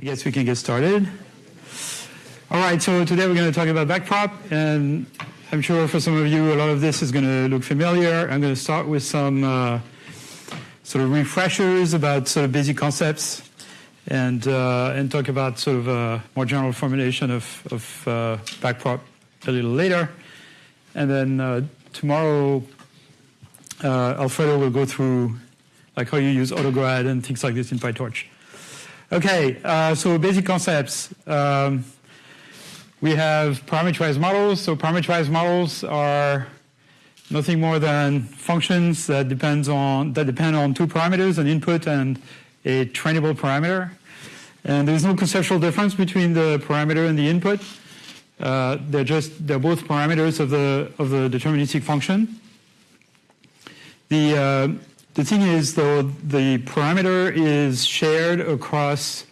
I guess we can get started. All right, so today we're going to talk about backprop, and I'm sure for some of you a lot of this is going to look familiar. I'm going to start with some uh, sort of refreshers about sort of basic concepts, and uh, and talk about sort of a more general formulation of of uh, backprop a little later, and then uh, tomorrow uh, Alfredo will go through like how you use AutoGrad and things like this in PyTorch. Okay, uh, so basic concepts. Um, we have parameterized models. So parameterized models are nothing more than functions that depends on that depend on two parameters, an input and a trainable parameter. And there's no conceptual difference between the parameter and the input. Uh, they're just they're both parameters of the of the deterministic function. The uh, the thing is, though, the parameter is shared across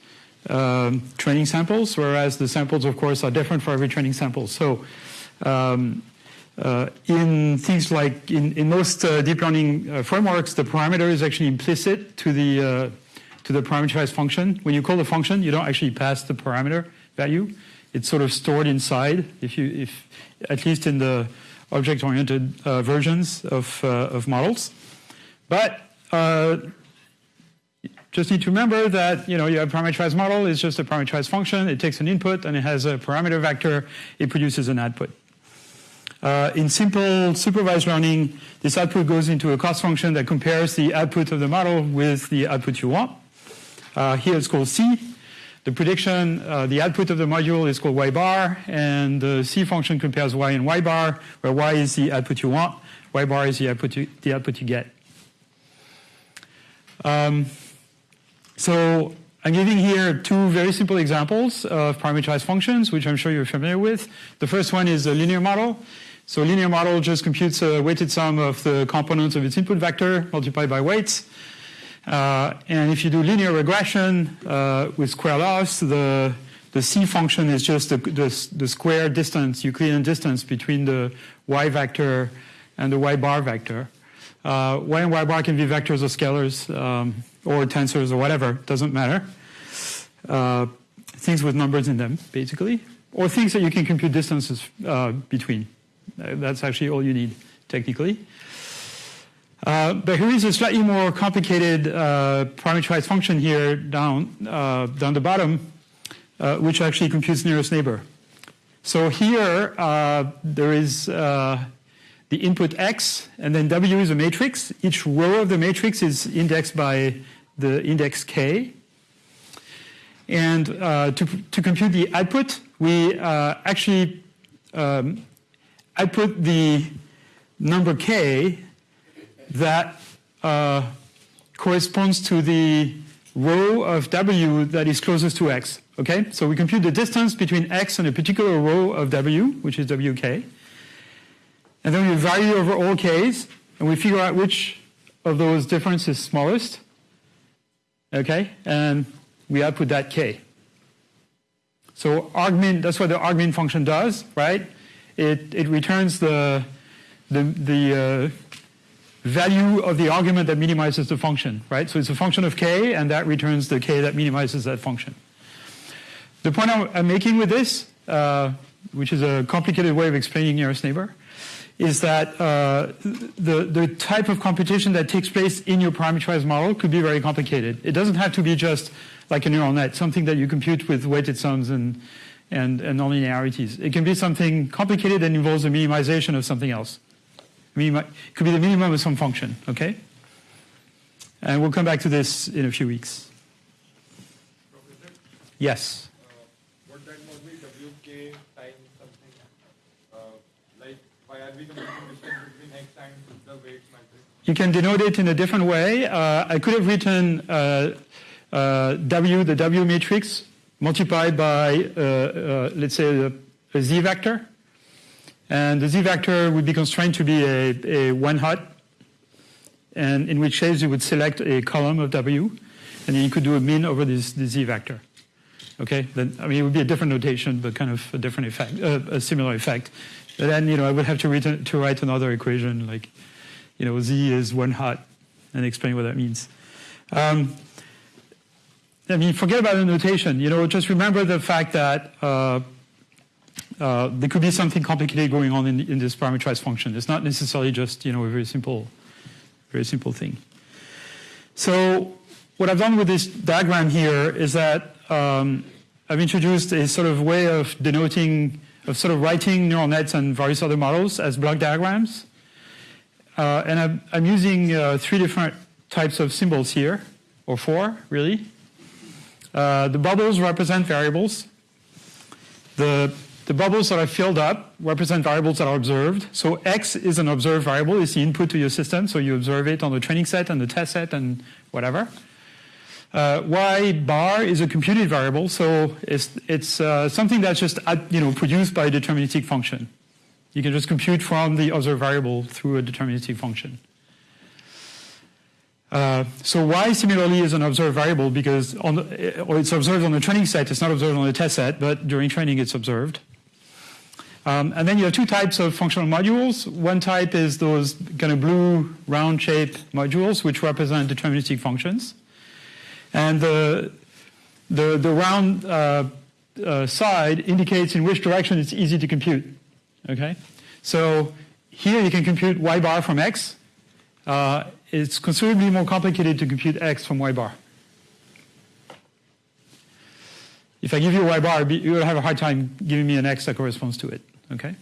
um, training samples, whereas the samples, of course, are different for every training sample. So um, uh, in things like in, in most uh, deep learning uh, frameworks, the parameter is actually implicit to the uh, to the parameterized function. When you call the function, you don't actually pass the parameter value. It's sort of stored inside. If you, if at least in the object-oriented uh, versions of uh, of models. But uh, just need to remember that you know you have parameterized model. It's just a parameterized function. It takes an input and it has a parameter vector. It produces an output. Uh, in simple supervised learning, this output goes into a cost function that compares the output of the model with the output you want. Uh, here it's called C. The prediction, uh, the output of the module is called y bar, and the C function compares y and y bar, where y is the output you want, y bar is the output you, the output you get. Um, so I'm giving here two very simple examples of parameterized functions, which I'm sure you're familiar with. The first one is a linear model. So a linear model just computes a weighted sum of the components of its input vector multiplied by weights. Uh, and if you do linear regression uh, with square loss, the, the C function is just the, the, the square distance, Euclidean distance between the y vector and the y bar vector. Uh, y and y bar can be vectors or scalars um, or tensors or whatever, doesn't matter. Uh, things with numbers in them, basically, or things that you can compute distances uh, between. Uh, that's actually all you need, technically. Uh, but here is a slightly more complicated uh, parameterized function here down, down the bottom, which actually computes nearest neighbor. So here there is the input x, and then W is a matrix. Each row of the matrix is indexed by the index k. And uh, to, to compute the output, we uh, actually um, output the number k that uh, corresponds to the row of W that is closest to x. Okay, so we compute the distance between x and a particular row of W, which is WK. And then we vary over all k's, and we figure out which of those differences is smallest. Okay, and we output that k. So argmin, that's what the argmin function does, right? It, it returns the, the, the uh, value of the argument that minimizes the function, right? So it's a function of k, and that returns the k that minimizes that function. The point I'm making with this, uh, which is a complicated way of explaining nearest neighbor, is that uh, the, the type of computation that takes place in your parameterized model could be very complicated. It doesn't have to be just like a neural net, something that you compute with weighted sums and, and, and nonlinearities. It can be something complicated that involves a minimization of something else. it could be the minimum of some function, okay? And we'll come back to this in a few weeks. Yes. You can denote it in a different way. Uh, I could have written uh, uh, W, the W matrix, multiplied by, uh, let's say, a, a Z vector. And the Z vector would be constrained to be a, a one hot, and in which case you would select a column of W, and then you could do a min over this, Z vector. Okay, then, I mean, it would be a different notation, but kind of a different effect, uh, a similar effect. Then, you know, I would have to, write, to write another equation like you know, Z is one hot and explain what that means. Um, I mean, forget about the notation. You know, just remember the fact that uh, uh, there could be something complicated going on in, in, this parameterized function. It's not necessarily just you know a very simple, very simple thing. So what I've done with this diagram here is that um, I've introduced a sort of way of denoting, of sort of writing neural nets and various other models as block diagrams. Uh, and I'm, I'm using uh, three different types of symbols here, or four, really. Uh, the bubbles represent variables. The, the bubbles that are filled up represent variables that are observed. So x is an observed variable. It's the input to your system. So you observe it on the training set and the test set and whatever. Uh, y bar is a computed variable. So it's, it's uh, something that's just you know, produced by a deterministic function. You can just compute from the other variable through a deterministic function. Uh, so y similarly is an observed variable because the, or it's observed on the training set, it's not observed on the test set, but during training it's observed. Um, and then you have two types of functional modules. One type is those kind of blue round shaped modules which represent deterministic functions. And the, the, the round uh, uh, side indicates in which direction it's easy to compute. Okay? So here you can compute y bar from x. Uh, it's considerably more complicated to compute x from y bar. If I give you y bar, you will have a hard time giving me an x that corresponds to it. Okay.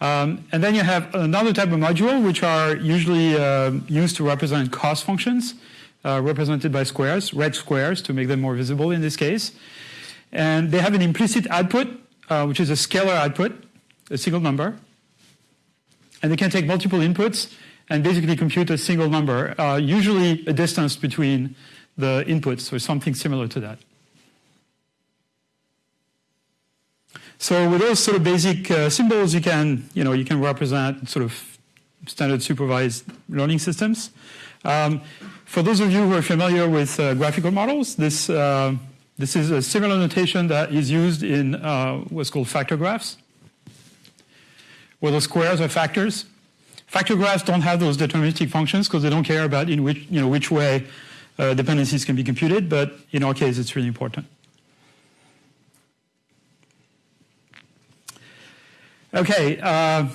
Um, and then you have another type of module, which are usually uh, used to represent cost functions, uh, represented by squares, red squares, to make them more visible in this case. And they have an implicit output, uh, which is a scalar output, a single number. And they can take multiple inputs and basically compute a single number, uh, usually a distance between the inputs or something similar to that. So with those sort of basic uh, symbols, you can, you know, you can represent sort of standard supervised learning systems. Um, for those of you who are familiar with uh, graphical models, this, uh, this is a similar notation that is used in uh, what's called factor graphs, where the squares are factors. Factor graphs don't have those deterministic functions because they don't care about in which, you know, which way uh, dependencies can be computed, but in our case, it's really important. Okay, uh,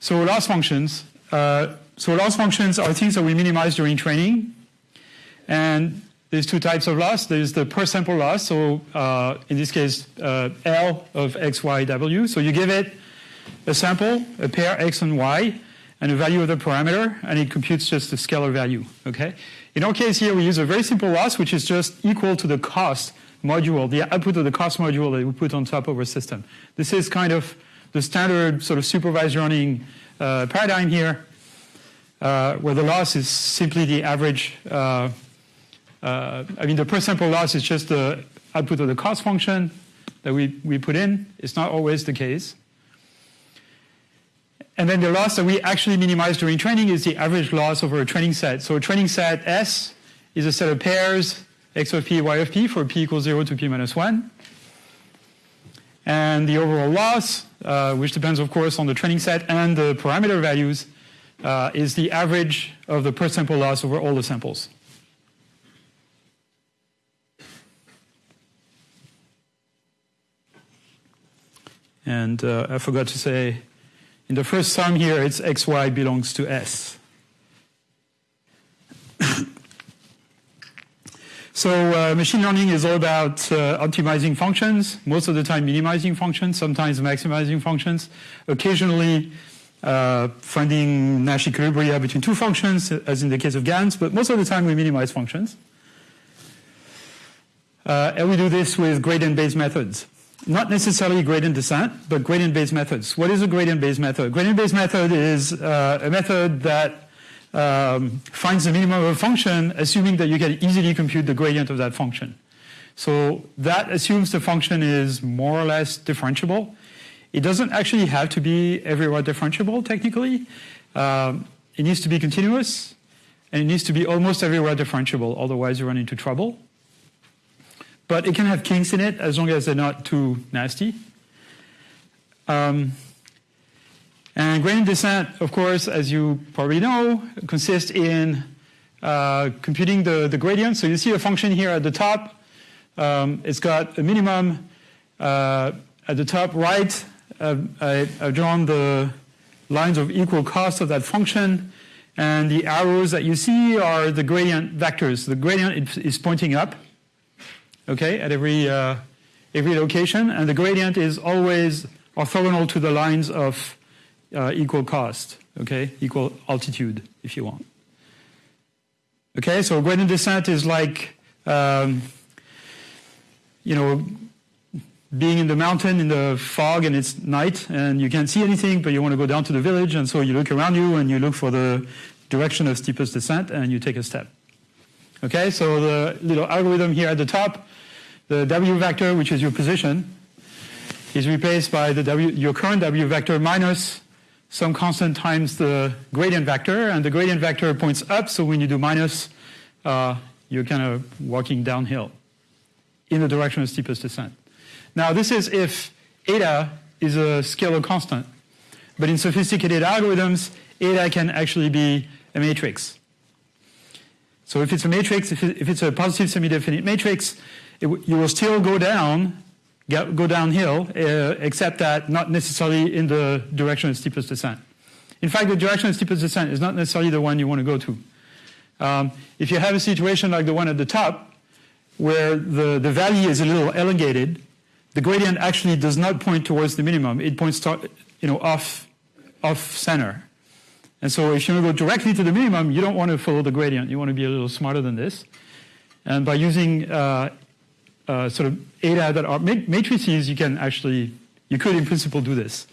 so loss functions. Uh, so loss functions are things that we minimize during training. And there's two types of loss. There's the per sample loss, so uh, in this case, uh, L of x, y, w. So you give it a sample, a pair x and y, and a value of the parameter, and it computes just a scalar value, okay? In our case here, we use a very simple loss, which is just equal to the cost module, the output of the cost module that we put on top of our system. This is kind of the standard sort of supervised learning uh, paradigm here, uh, where the loss is simply the average, uh, uh I mean, the per sample loss is just the output of the cost function that we, we put in. It's not always the case. And then the loss that we actually minimize during training is the average loss over a training set. So a training set S is a set of pairs x of p, y of p for p equals 0 to p minus 1. And the overall loss, uh, which depends, of course, on the training set and the parameter values, uh, is the average of the per sample loss over all the samples. And uh, I forgot to say in the first sum here, it's xy belongs to S. so uh, machine learning is all about uh, optimizing functions, most of the time minimizing functions, sometimes maximizing functions, occasionally uh, finding Nash equilibria between two functions, as in the case of GANs, but most of the time we minimize functions. Uh, and we do this with gradient-based methods not necessarily gradient descent, but gradient-based methods. What is a gradient-based method? Gradient-based method is uh, a method that um, finds the minimum of a function, assuming that you can easily compute the gradient of that function. So that assumes the function is more or less differentiable. It doesn't actually have to be everywhere differentiable, technically. Um, it needs to be continuous, and it needs to be almost everywhere differentiable, otherwise you run into trouble. But it can have kinks in it as long as they're not too nasty. Um, and gradient descent, of course, as you probably know, consists in uh, computing the, the gradient. So you see a function here at the top. Um, it's got a minimum uh, at the top right. Uh, I, have drawn the lines of equal cost of that function. And the arrows that you see are the gradient vectors. The gradient is pointing up, okay, at every, uh, every location. And the gradient is always orthogonal to the lines of uh, equal cost, okay, equal altitude, if you want. Okay, so gradient descent is like, um, you know, being in the mountain in the fog and it's night and you can't see anything, but you want to go down to the village, and so you look around you and you look for the direction of steepest descent and you take a step. Okay, so the little algorithm here at the top, the W vector, which is your position, is replaced by the W, your current W vector minus some constant times the gradient vector, and the gradient vector points up, so when you do minus, uh, you're kind of walking downhill in the direction of steepest descent. Now, this is if eta is a scalar constant. But in sophisticated algorithms, eta can actually be a matrix. So if it's a matrix, if, it, if it's a positive semi-definite matrix, it, you will still go down, get, go downhill, uh, except that not necessarily in the direction of steepest descent. In fact, the direction of steepest descent is not necessarily the one you want to go to. Um, if you have a situation like the one at the top, where the, the valley is a little elongated, the gradient actually does not point towards the minimum. It points to, you know, off, off center. And so if you want to go directly to the minimum, you don't want to follow the gradient. You want to be a little smarter than this. And by using uh, uh, sort of eta that are matrices, you can actually, you could in principle do this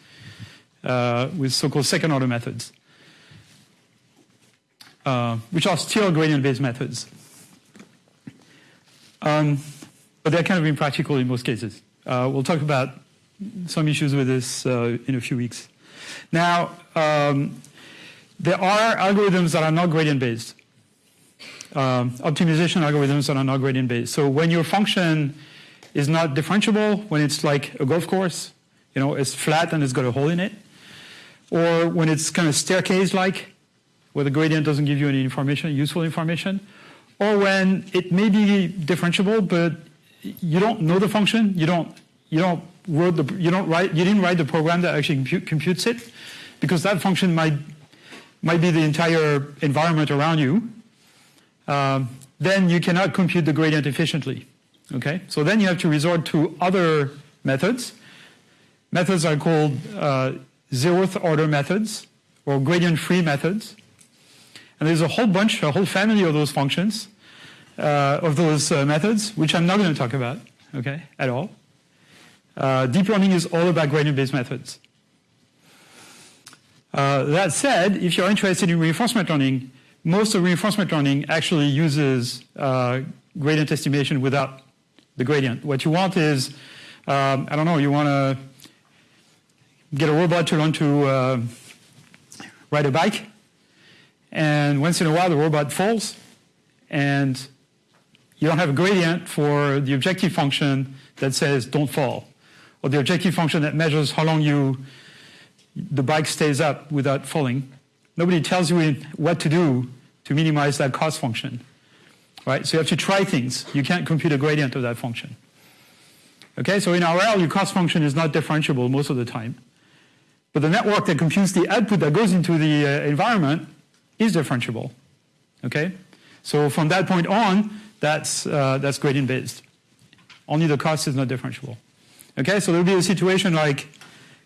uh, with so-called second order methods, uh, which are still gradient-based methods. Um, but they're kind of impractical in most cases. Uh, we'll talk about some issues with this uh, in a few weeks. Now, um, there are algorithms that are not gradient based. Um, optimization algorithms that are not gradient based. So when your function is not differentiable, when it's like a golf course, you know, it's flat and it's got a hole in it, or when it's kind of staircase-like, where the gradient doesn't give you any information, useful information, or when it may be differentiable, but you don't know the function, you don't, you don't wrote the, you don't write, you didn't write the program that actually compute, computes it, because that function might, might be the entire environment around you. Um, then you cannot compute the gradient efficiently. Okay, so then you have to resort to other methods. Methods are called uh, zeroth order methods or gradient-free methods. And there's a whole bunch, a whole family of those functions uh, of those uh, methods, which I'm not going to talk about, okay, at all. Uh, deep learning is all about gradient-based methods. Uh, that said, if you're interested in reinforcement learning, most of reinforcement learning actually uses uh, gradient estimation without the gradient. What you want is, um, I don't know, you want to get a robot to learn to uh, ride a bike, and once in a while the robot falls, and you don't have a gradient for the objective function that says don't fall, or the objective function that measures how long you the bike stays up without falling. Nobody tells you what to do to minimize that cost function. Right? So you have to try things. You can't compute a gradient of that function. Okay, so in RL, your cost function is not differentiable most of the time. But the network that computes the output that goes into the uh, environment is differentiable. Okay? So from that point on, that's, uh, that's gradient based. Only the cost is not differentiable. Okay, so there will be a situation like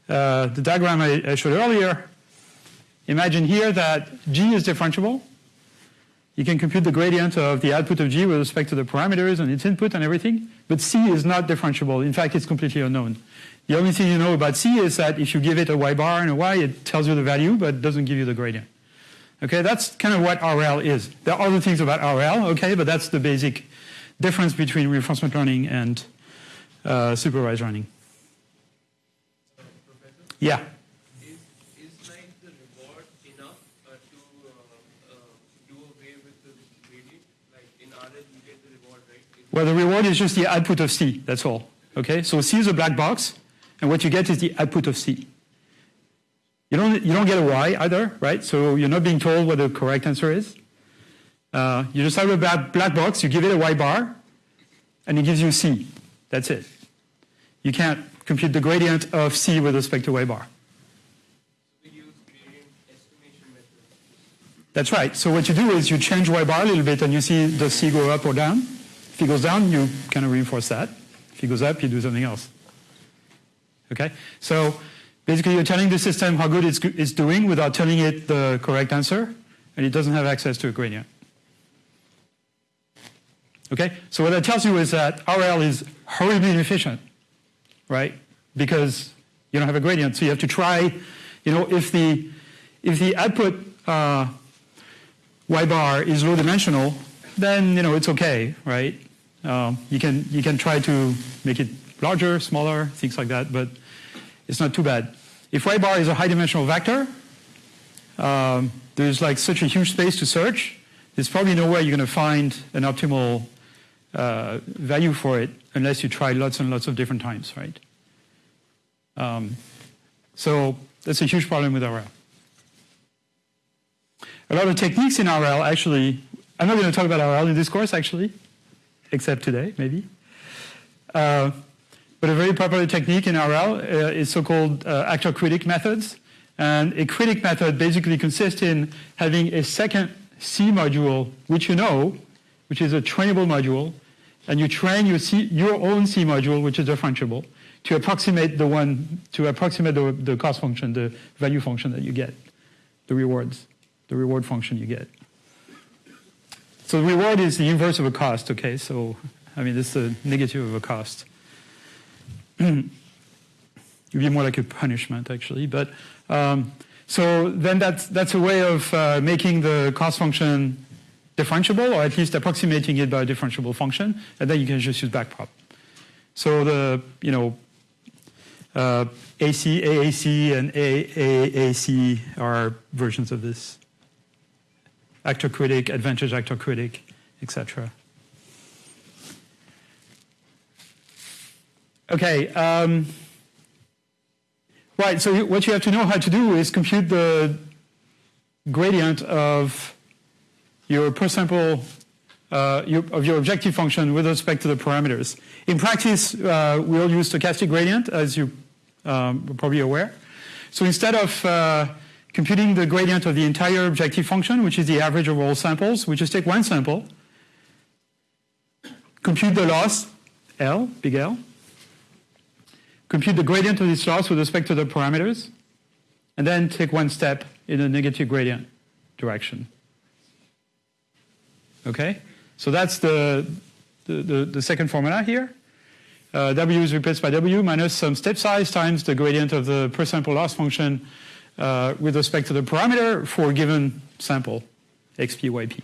uh, the diagram I, I, showed earlier. Imagine here that G is differentiable. You can compute the gradient of the output of G with respect to the parameters and its input and everything, but C is not differentiable. In fact, it's completely unknown. The only thing you know about C is that if you give it a y bar and a y, it tells you the value, but doesn't give you the gradient. Okay, that's kind of what RL is. There are other things about RL, okay, but that's the basic difference between reinforcement learning and uh, supervised learning. Yeah. Is, is like the reward enough uh, to uh, uh, do away with the gradient? Like in RL, you get the reward, right? well, the reward is just the output of C, that's all. Okay, so C is a black box, and what you get is the output of C. You don't, you don't get a Y either, right? So you're not being told what the correct answer is. Uh, you just have a black box, you give it a y bar, and it gives you c. That's it. You can't compute the gradient of c with respect to y bar. That's right. So what you do is you change y bar a little bit and you see the c go up or down. If it goes down, you kind of reinforce that. If it goes up, you do something else. Okay? So basically you're telling the system how good it's, it's doing without telling it the correct answer, and it doesn't have access to a gradient. Okay? So what that tells you is that RL is horribly inefficient, right? Because you don't have a gradient. So you have to try, you know, if the, if the output uh, y bar is low dimensional, then, you know, it's okay, right? Um, you, can, you can try to make it larger, smaller, things like that, but it's not too bad. If y bar is a high dimensional vector, um, there's like such a huge space to search, there's probably no way you're going to find an optimal uh, value for it unless you try lots and lots of different times, right? Um, so that's a huge problem with RL. A lot of techniques in RL actually, I'm not going to talk about RL in this course actually, except today maybe. Uh, but a very popular technique in RL uh, is so-called uh, actor-critic methods. And a critic method basically consists in having a second C module, which you know, which is a trainable module, and you train your, C, your own C module, which is differentiable, to approximate the one, to approximate the, the cost function, the value function that you get, the rewards, the reward function you get. So the reward is the inverse of a cost, okay? So, I mean, this is the negative of a cost. It would be more like a punishment, actually. But um, so then that's, that's a way of uh, making the cost function differentiable, or at least approximating it by a differentiable function, and then you can just use backprop. So the, you know, uh, AC, AAC, and AAC are versions of this. Actor critic, advantage actor critic, etc. Okay. Um, right. So what you have to know how to do is compute the gradient of your per sample uh, your, of your objective function with respect to the parameters. In practice, uh, we all use stochastic gradient, as you um, are probably aware. So instead of uh, computing the gradient of the entire objective function, which is the average of all samples, we just take one sample, compute the loss, L, big L, compute the gradient of this loss with respect to the parameters, and then take one step in a negative gradient direction. Okay? So that's the, the, the, the second formula here. Uh, w is replaced by w minus some step size times the gradient of the per sample loss function uh, with respect to the parameter for a given sample, xp, yp.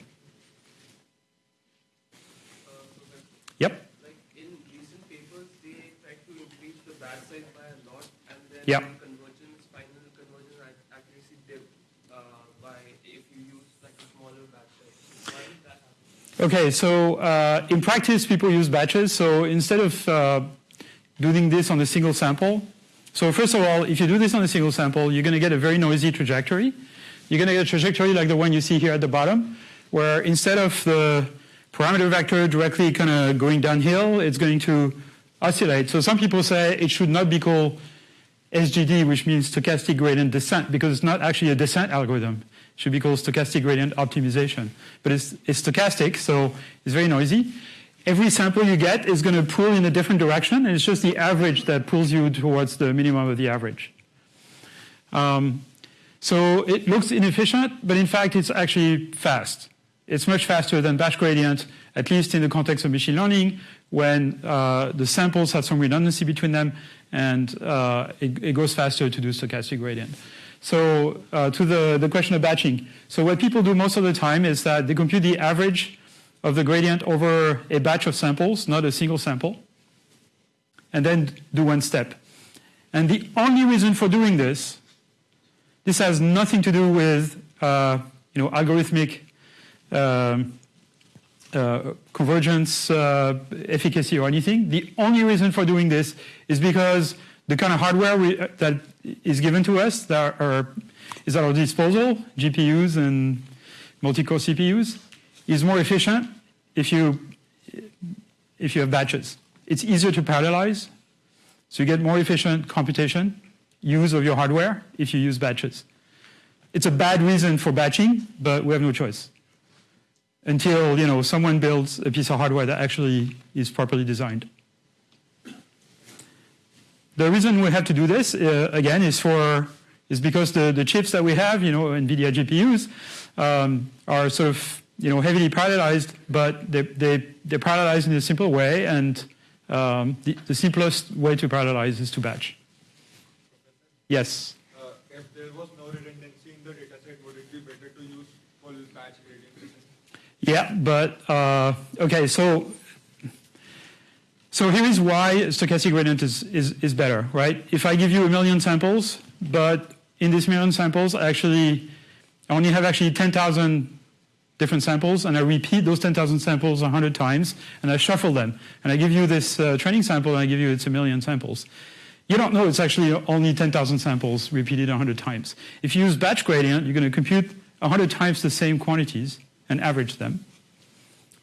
Yep. Like in recent papers, they try to increase the batch size by a lot, and then Yeah. convergence, final convergence accuracy dip uh, by if you use like a smaller batch size. Why did that happen? Okay, so uh, in practice, people use batches. So instead of uh, doing this on a single sample, so first of all, if you do this on a single sample, you're going to get a very noisy trajectory. You're going to get a trajectory like the one you see here at the bottom, where instead of the parameter vector directly kind of going downhill, it's going to oscillate. So some people say it should not be called SGD, which means stochastic gradient descent, because it's not actually a descent algorithm. It should be called stochastic gradient optimization. But it's, it's stochastic, so it's very noisy. Every sample you get is going to pull in a different direction, and it's just the average that pulls you towards the minimum of the average. Um, so it looks inefficient, but in fact, it's actually fast. It's much faster than batch gradient, at least in the context of machine learning, when uh, the samples have some redundancy between them, and uh, it, it, goes faster to do stochastic gradient. So uh, to the, the question of batching. So what people do most of the time is that they compute the average of the gradient over a batch of samples, not a single sample, and then do one step. And the only reason for doing this, this has nothing to do with uh, you know, algorithmic um, uh, convergence uh, efficacy or anything. The only reason for doing this is because the kind of hardware we, that is given to us that are, is at our disposal, GPUs and multi-core CPUs, is more efficient if you, if you have batches. It's easier to parallelize, so you get more efficient computation, use of your hardware if you use batches. It's a bad reason for batching, but we have no choice until you know, someone builds a piece of hardware that actually is properly designed. The reason we have to do this, uh, again, is for is because the, the chips that we have, you know, NVIDIA GPUs, um, are sort of you know, heavily parallelized, but they, they, they're parallelized in a simple way, and um, the, the, simplest way to parallelize is to batch. Yes? Uh, if there was no redundancy in the dataset, would it be better to use full batch gradient? Yeah, but, uh, okay, so so here is why stochastic gradient is, is, is better, right? If I give you a million samples, but in this million samples, I actually, I only have actually 10,000 different samples, and I repeat those 10,000 samples 100 times, and I shuffle them. And I give you this uh, training sample, and I give you it's a million samples. You don't know it's actually only 10,000 samples repeated 100 times. If you use batch gradient, you're going to compute 100 times the same quantities and average them.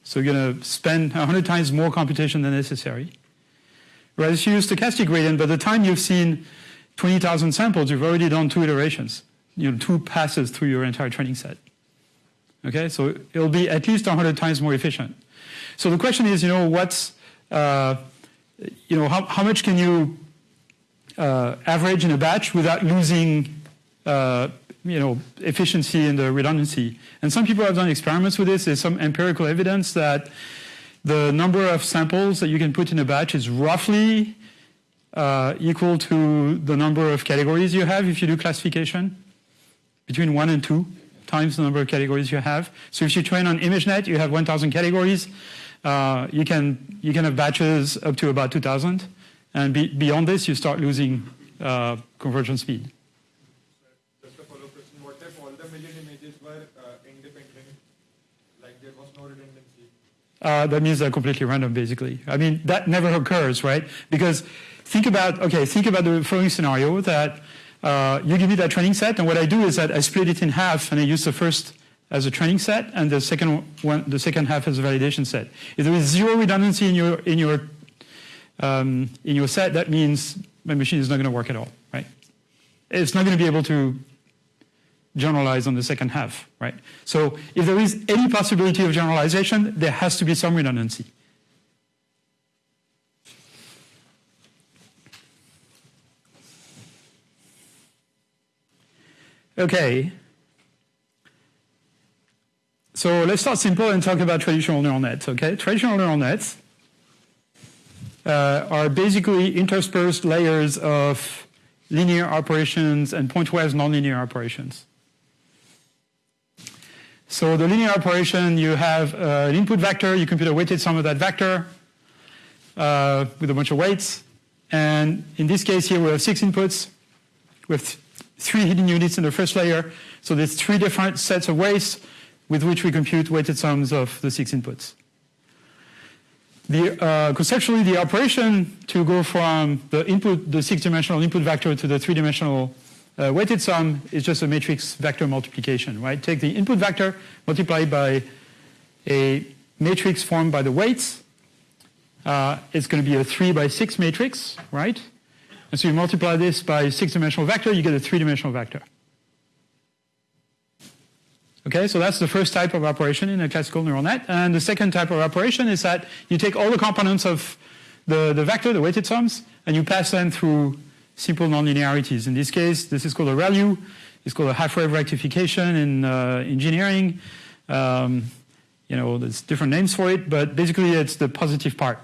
So you're going to spend 100 times more computation than necessary. Whereas if you use stochastic gradient, by the time you've seen 20,000 samples, you've already done two iterations, you know, two passes through your entire training set. Okay, so it'll be at least 100 times more efficient. So the question is, you know, what's, uh, you know, how, how much can you uh, average in a batch without losing uh, you know, efficiency and the redundancy. And some people have done experiments with this. There's some empirical evidence that the number of samples that you can put in a batch is roughly uh, equal to the number of categories you have if you do classification, between one and two times the number of categories you have. So if you train on ImageNet, you have 1,000 categories. Uh, you can you can have batches up to about 2,000, and be, beyond this, you start losing uh, convergence speed. Uh, that means they're completely random, basically. I mean, that never occurs, right? Because think about, okay, think about the following scenario that uh, you give me that training set, and what I do is that I split it in half, and I use the first as a training set, and the second one, the second half as a validation set. If there is zero redundancy in your in your um, in your set, that means my machine is not going to work at all, right? It's not going to be able to generalize on the second half, right? So if there is any possibility of generalization, there has to be some redundancy. Okay. So let's start simple and talk about traditional neural nets, okay? Traditional neural nets uh, are basically interspersed layers of linear operations and pointwise nonlinear operations. So the linear operation, you have uh, an input vector, you compute a weighted sum of that vector uh, with a bunch of weights. And in this case here, we have six inputs with three hidden units in the first layer. So there's three different sets of weights with which we compute weighted sums of the six inputs. The, uh, conceptually, the operation to go from the input, the six-dimensional input vector to the three-dimensional uh, weighted sum is just a matrix vector multiplication, right? Take the input vector, multiply by a matrix formed by the weights. Uh, it's going to be a 3 by 6 matrix, right? And so you multiply this by six-dimensional vector, you get a three-dimensional vector. Okay, so that's the first type of operation in a classical neural net. And the second type of operation is that you take all the components of the, the vector, the weighted sums, and you pass them through simple nonlinearities. In this case, this is called a ReLU. It's called a half-wave rectification in uh, engineering. Um, you know, there's different names for it, but basically it's the positive part,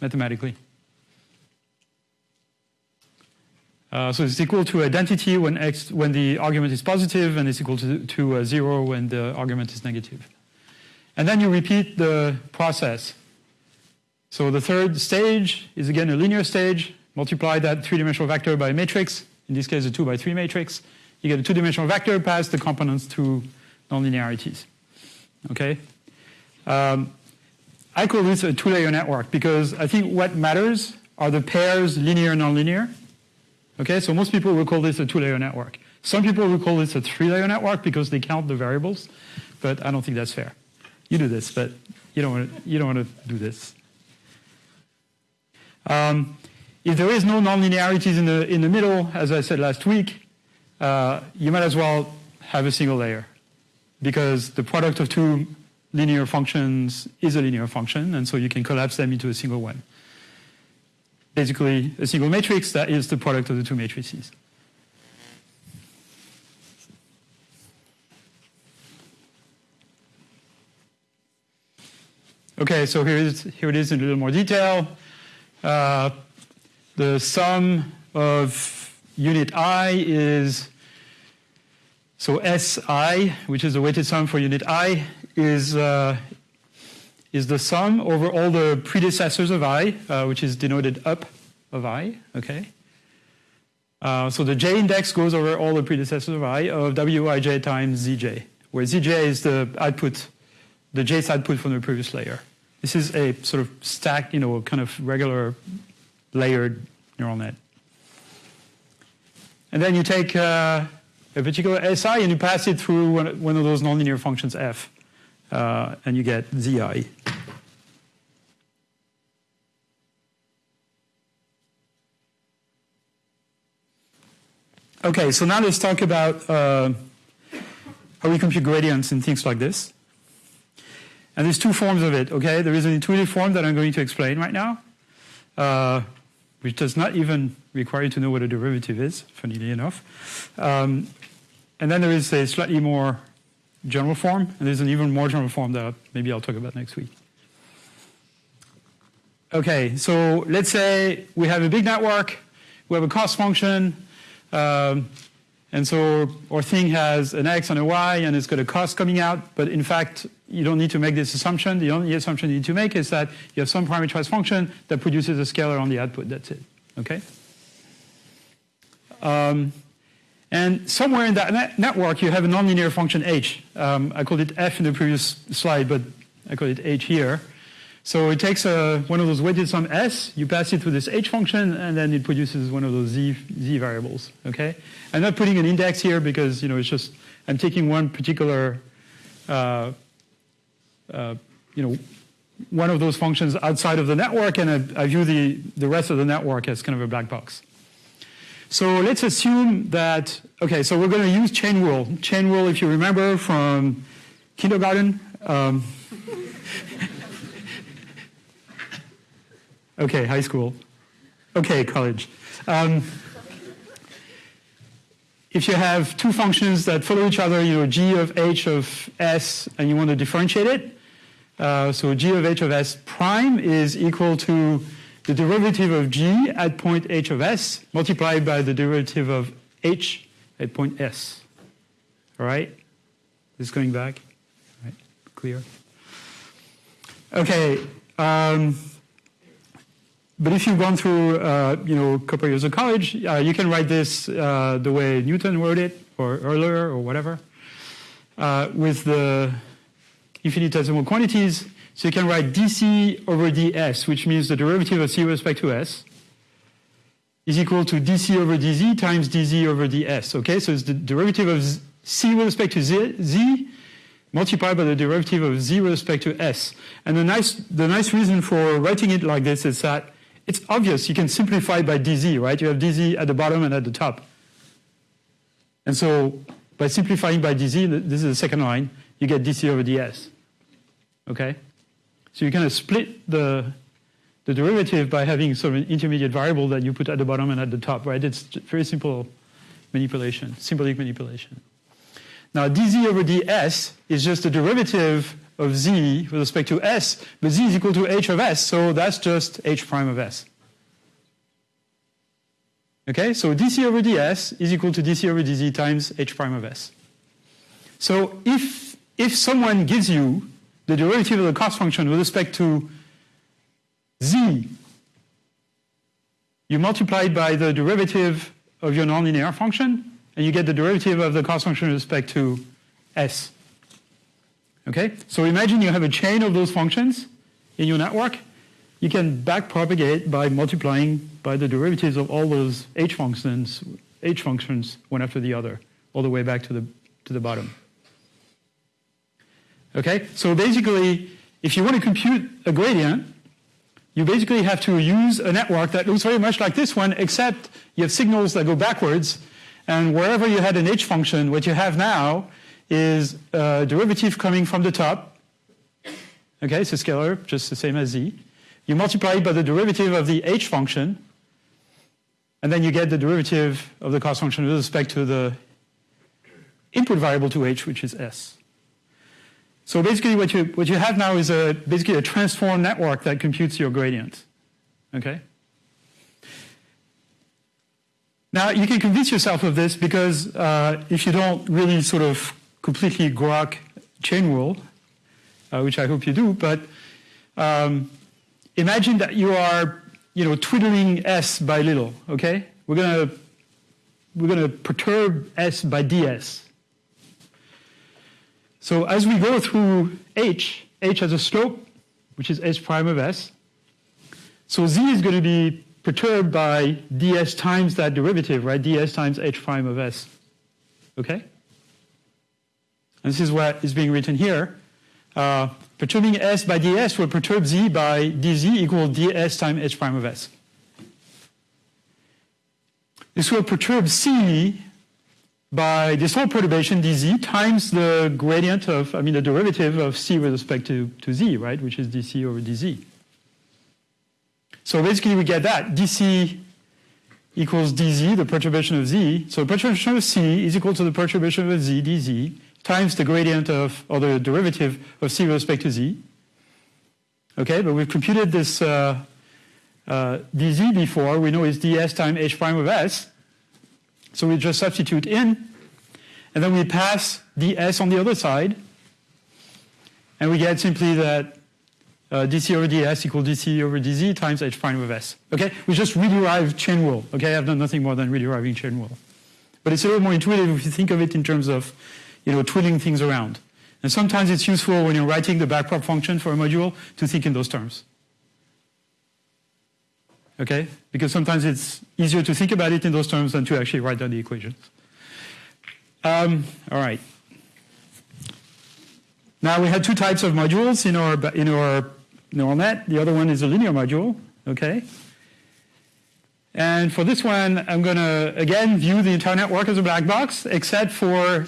mathematically. Uh, so it's equal to identity when x when the argument is positive, and it's equal to, to uh, zero when the argument is negative. And then you repeat the process. So the third stage is again a linear stage multiply that three-dimensional vector by a matrix, in this case a 2 by 3 matrix. You get a two-dimensional vector, pass the components through nonlinearities. Okay? Um, I call this a two-layer network because I think what matters are the pairs linear and nonlinear. Okay, so most people will call this a two-layer network. Some people will call this a three-layer network because they count the variables, but I don't think that's fair. You do this, but you don't want to, you don't want to do this. Um, if there is no nonlinearities in the, in the middle, as I said last week, uh, you might as well have a single layer because the product of two linear functions is a linear function, and so you can collapse them into a single one. Basically, a single matrix that is the product of the two matrices. Okay, so here, is, here it is in a little more detail. Uh, the sum of unit i is, so Si, which is the weighted sum for unit i, is, uh, is the sum over all the predecessors of i, uh, which is denoted up of i, okay? Uh, so the j index goes over all the predecessors of i of wij times zj, where zj is the output, the jth output from the previous layer. This is a sort of stack, you know, kind of regular layered neural net. And then you take uh, a particular SI and you pass it through one, one of those nonlinear functions f, uh, and you get zi. Okay, so now let's talk about uh, how we compute gradients and things like this. And there's two forms of it, okay? There is an intuitive form that I'm going to explain right now, uh, which does not even require you to know what a derivative is, funnily enough. Um, and then there is a slightly more general form, and there's an even more general form that maybe I'll talk about next week. Okay, so let's say we have a big network, we have a cost function, um, and so our thing has an x and a y, and it's got a cost coming out, but in fact, you don't need to make this assumption. The only assumption you need to make is that you have some parameterized function that produces a scalar on the output. That's it. Okay? Um, and somewhere in that net network, you have a nonlinear function h. Um, I called it f in the previous slide, but I call it h here. So it takes a, one of those weighted sum s, you pass it through this h function, and then it produces one of those z, z variables, okay? I'm not putting an index here because, you know, it's just, I'm taking one particular, uh, uh, you know, one of those functions outside of the network, and I, I view the, the rest of the network as kind of a black box. So let's assume that, okay, so we're going to use chain rule. Chain rule, if you remember from kindergarten, um, Okay, high school. Okay, college. Um, if you have two functions that follow each other, you know, g of h of s, and you want to differentiate it, uh, so g of h of s prime is equal to the derivative of g at point h of s multiplied by the derivative of h at point s. All right? This is going back? All right, clear? Okay. Um, but if you've gone through, uh, you know, a couple of years of college, uh, you can write this uh, the way Newton wrote it, or Euler, or whatever, uh, with the infinitesimal quantities. So you can write dc over ds, which means the derivative of c with respect to s is equal to dc over dz times dz over ds. Okay, so it's the derivative of c with respect to z, z multiplied by the derivative of z with respect to s. And the nice, the nice reason for writing it like this is that it's obvious. You can simplify by dz, right? You have dz at the bottom and at the top. And so by simplifying by dz, this is the second line, you get dc over ds. Okay? So you kind of split the, the derivative by having sort of an intermediate variable that you put at the bottom and at the top, right? It's very simple manipulation, symbolic manipulation. Now dz over ds is just the derivative of z with respect to s, but z is equal to h of s, so that's just h prime of s. Okay, so dc over ds is equal to dc over dz times h prime of s. So if, if someone gives you the derivative of the cost function with respect to z, you multiply it by the derivative of your nonlinear function, and you get the derivative of the cost function with respect to s. Okay, so imagine you have a chain of those functions in your network. You can backpropagate by multiplying by the derivatives of all those h functions, h functions one after the other, all the way back to the to the bottom. Okay, so basically, if you want to compute a gradient, you basically have to use a network that looks very much like this one, except you have signals that go backwards, and wherever you had an h function, what you have now is a derivative coming from the top. Okay, it's a scalar, just the same as z. You multiply it by the derivative of the h function, and then you get the derivative of the cost function with respect to the input variable to h, which is s. So basically what you, what you have now is a, basically a transform network that computes your gradient. Okay? Now you can convince yourself of this because uh, if you don't really sort of completely grok chain rule, uh, which I hope you do, but um, imagine that you are you know, twiddling S by little, okay? We're gonna, we're gonna perturb S by ds. So as we go through h, h has a slope, which is s prime of s. So z is going to be perturbed by ds times that derivative, right? ds times h prime of s. Okay? And this is what is being written here. Uh, perturbing s by ds will perturb z by dz equal ds times h prime of s. This will perturb c by this whole perturbation dz times the gradient of, I mean the derivative of c with respect to, to z, right, which is dc over dz. So basically we get that, dc equals dz, the perturbation of z. So perturbation of c is equal to the perturbation of z, dz, times the gradient of, or the derivative of c with respect to z. Okay, but we've computed this uh, uh, dz before. We know it's ds times h prime of s. So we just substitute in, and then we pass ds on the other side, and we get simply that uh, dc over ds equals dc over dz times h prime of s. Okay, we just rederive chain rule. Okay, I've done nothing more than rederiving chain rule, but it's a little more intuitive if you think of it in terms of, you know, twiddling things around. And sometimes it's useful when you're writing the backprop function for a module to think in those terms okay? Because sometimes it's easier to think about it in those terms than to actually write down the equations. Um, all right. Now we had two types of modules in our, in our neural net. The other one is a linear module, okay? And for this one, I'm going to, again, view the entire network as a black box, except for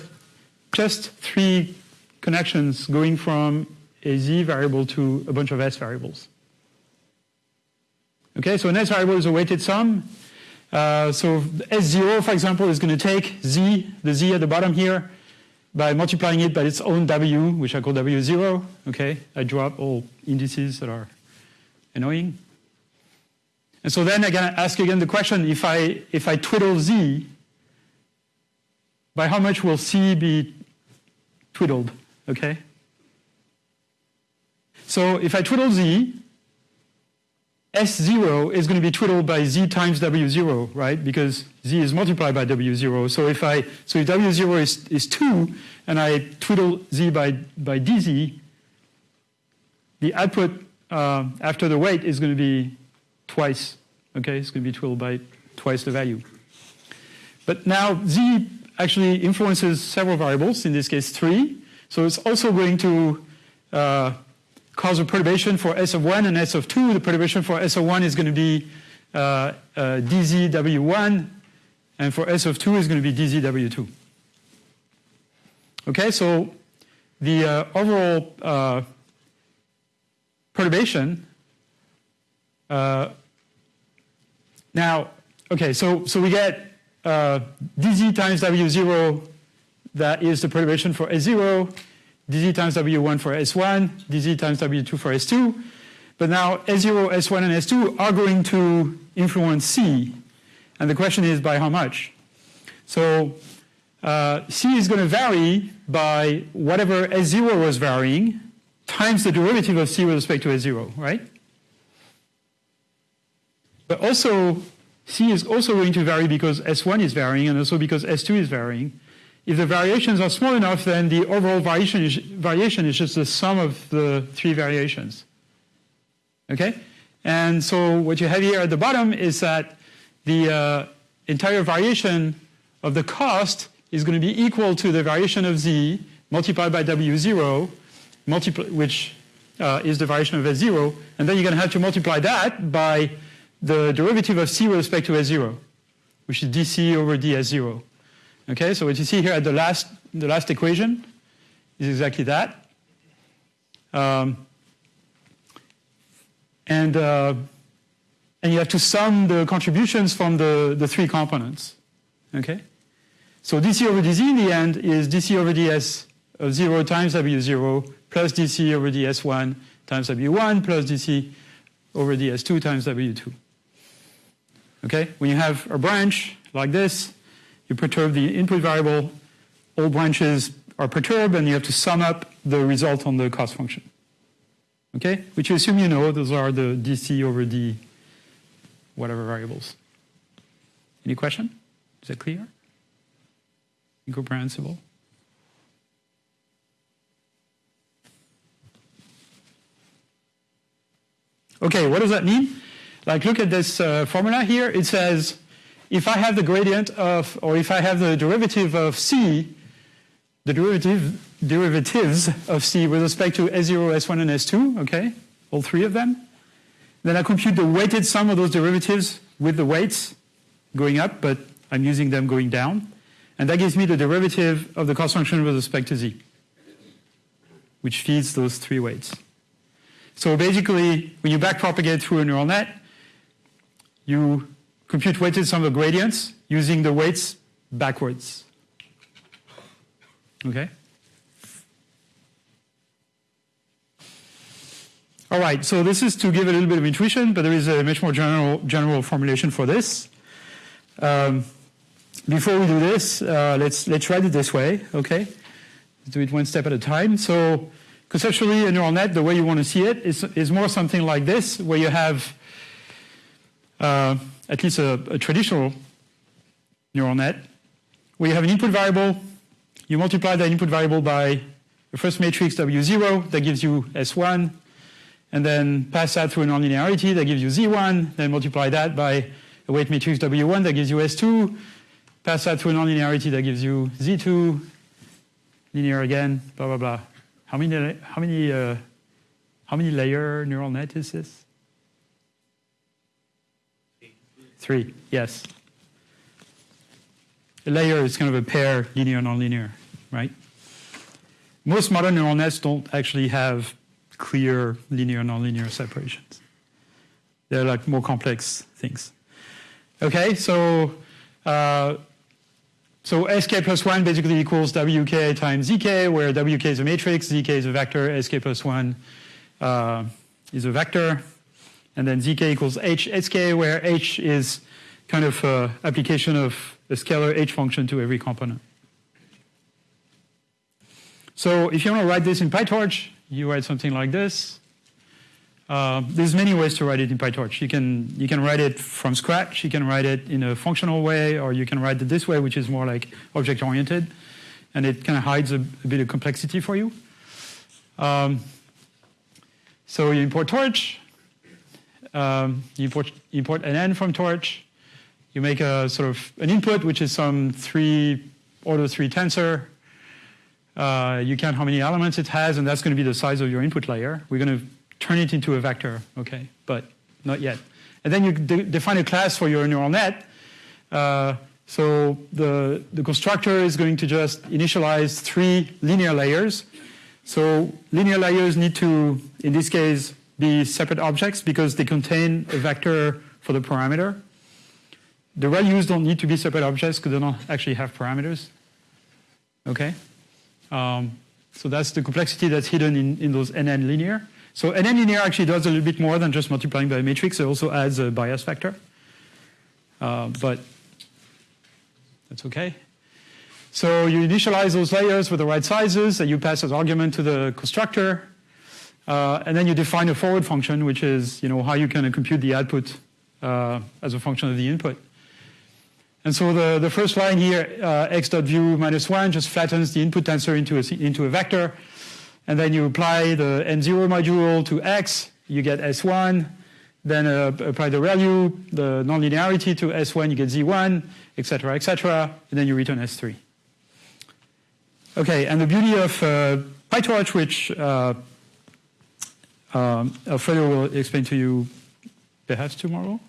just three connections going from a z variable to a bunch of s variables. Okay, so an S variable is a weighted sum. Uh, so S0, for example, is going to take Z, the Z at the bottom here, by multiplying it by its own W, which I call W0. Okay, I drop all indices that are annoying. And so then I can ask again the question, if I, if I twiddle Z, by how much will C be twiddled, okay? So if I twiddle Z, S0 is going to be twiddled by Z times W0, right? Because Z is multiplied by W0. So if I, so if W0 is, is 2, and I twiddle Z by, by DZ, the output uh, after the weight is going to be twice, okay? It's going to be twiddled by twice the value. But now Z actually influences several variables, in this case three. So it's also going to uh, cause a perturbation for S of 1 and S of 2. The perturbation for S of 1 is going to be uh, uh, DZW1, and for S of 2 is going to be DZW2. Okay, so the uh, overall uh, perturbation uh, now, okay, so, so we get uh, dz times w0, that is the perturbation for S0, dz times w1 for s1, dz times w2 for s2. But now s0, s1, and s2 are going to influence c. And the question is by how much? So uh, c is going to vary by whatever s0 was varying times the derivative of c with respect to s0, right? But also, c is also going to vary because s1 is varying and also because s2 is varying. If the variations are small enough, then the overall variation is, variation is just the sum of the three variations. Okay? And so what you have here at the bottom is that the uh, entire variation of the cost is going to be equal to the variation of z multiplied by w0 multiply, which uh, is the variation of S0, and then you're going to have to multiply that by the derivative of c with respect to S0, which is dc over ds0. Okay, so what you see here at the last, the last equation is exactly that. Um, and, uh, and you have to sum the contributions from the, the three components. Okay? So dc over dz in the end is dc over ds of 0 times w0 plus dc over ds1 times w1 plus dc over ds2 times w2. Okay? When you have a branch like this, you perturb the input variable, all branches are perturbed, and you have to sum up the result on the cost function. Okay? Which you assume you know, those are the dc over d whatever variables. Any question? Is that clear? Incomprehensible? Okay, what does that mean? Like, look at this uh, formula here. It says if I have the gradient of, or if I have the derivative of c, the derivative, derivatives of c with respect to S0, S1, and S2, okay, all three of them, then I compute the weighted sum of those derivatives with the weights going up, but I'm using them going down. And that gives me the derivative of the cost function with respect to z, which feeds those three weights. So basically, when you backpropagate through a neural net, you compute weighted sum of gradients using the weights backwards. Okay? All right, so this is to give a little bit of intuition, but there is a much more general, general formulation for this. Um, before we do this, uh, let's, let's write it this way, okay? Let's do it one step at a time. So conceptually, a neural net, the way you want to see it is, is more something like this, where you have uh, at least a, a traditional neural net, where you have an input variable, you multiply that input variable by the first matrix W0, that gives you S1, and then pass that through a nonlinearity, that gives you Z1, then multiply that by a weight matrix W1, that gives you S2, pass that through a nonlinearity, that gives you Z2, linear again, blah, blah, blah. How many, how many, uh, how many layer neural net is this? Three, yes. A layer is kind of a pair, linear, nonlinear, right? Most modern neural nets don't actually have clear linear, nonlinear separations. They're like more complex things. Okay, so uh, so sk plus 1 basically equals wk times zk, where wk is a matrix, zk is a vector, sk plus 1 uh, is a vector. And then zk equals h sk, where h is kind of uh, application of a scalar h function to every component. So if you want to write this in PyTorch, you write something like this. Uh, there's many ways to write it in PyTorch. You can, you can write it from scratch, you can write it in a functional way, or you can write it this way, which is more like object-oriented, and it kind of hides a, a, bit of complexity for you. Um, so you import torch, um, you import, import nn from torch. You make a sort of an input, which is some three order three tensor. Uh, you count how many elements it has, and that's going to be the size of your input layer. We're going to turn it into a vector, okay, but not yet. And then you de define a class for your neural net. Uh, so the, the constructor is going to just initialize three linear layers. So linear layers need to, in this case, be separate objects because they contain a vector for the parameter. The ReLUs don't need to be separate objects because they don't actually have parameters. Okay? Um, so that's the complexity that's hidden in, in those NN linear. So NN linear actually does a little bit more than just multiplying by a matrix. It also adds a bias factor. Uh, but that's okay. So you initialize those layers with the right sizes that you pass as argument to the constructor. Uh, and then you define a forward function, which is you know, how you can compute the output uh, as a function of the input. And so the, the first line here, uh, x dot view minus 1, just flattens the input tensor into a, into a vector. And then you apply the n0 module to x, you get s1. Then uh, apply the ReLU, the nonlinearity to s1, you get z1, etc., etc. And then you return s3. Okay, and the beauty of uh, PyTorch, which uh, um, Alfredo will explain to you perhaps tomorrow,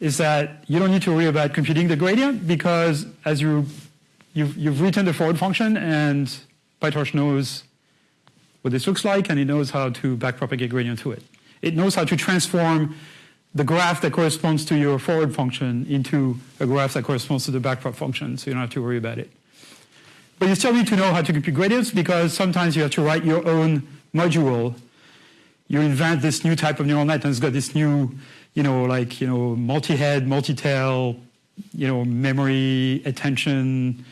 is that you don't need to worry about computing the gradient because as you you've, you've written the forward function and PyTorch knows what this looks like and it knows how to backpropagate gradient to it. It knows how to transform the graph that corresponds to your forward function into a graph that corresponds to the backprop function, so you don't have to worry about it. But you still need to know how to compute gradients because sometimes you have to write your own module. You invent this new type of neural net and it's got this new, you know, like, you know, multi-head, multi-tail, you know, memory, attention,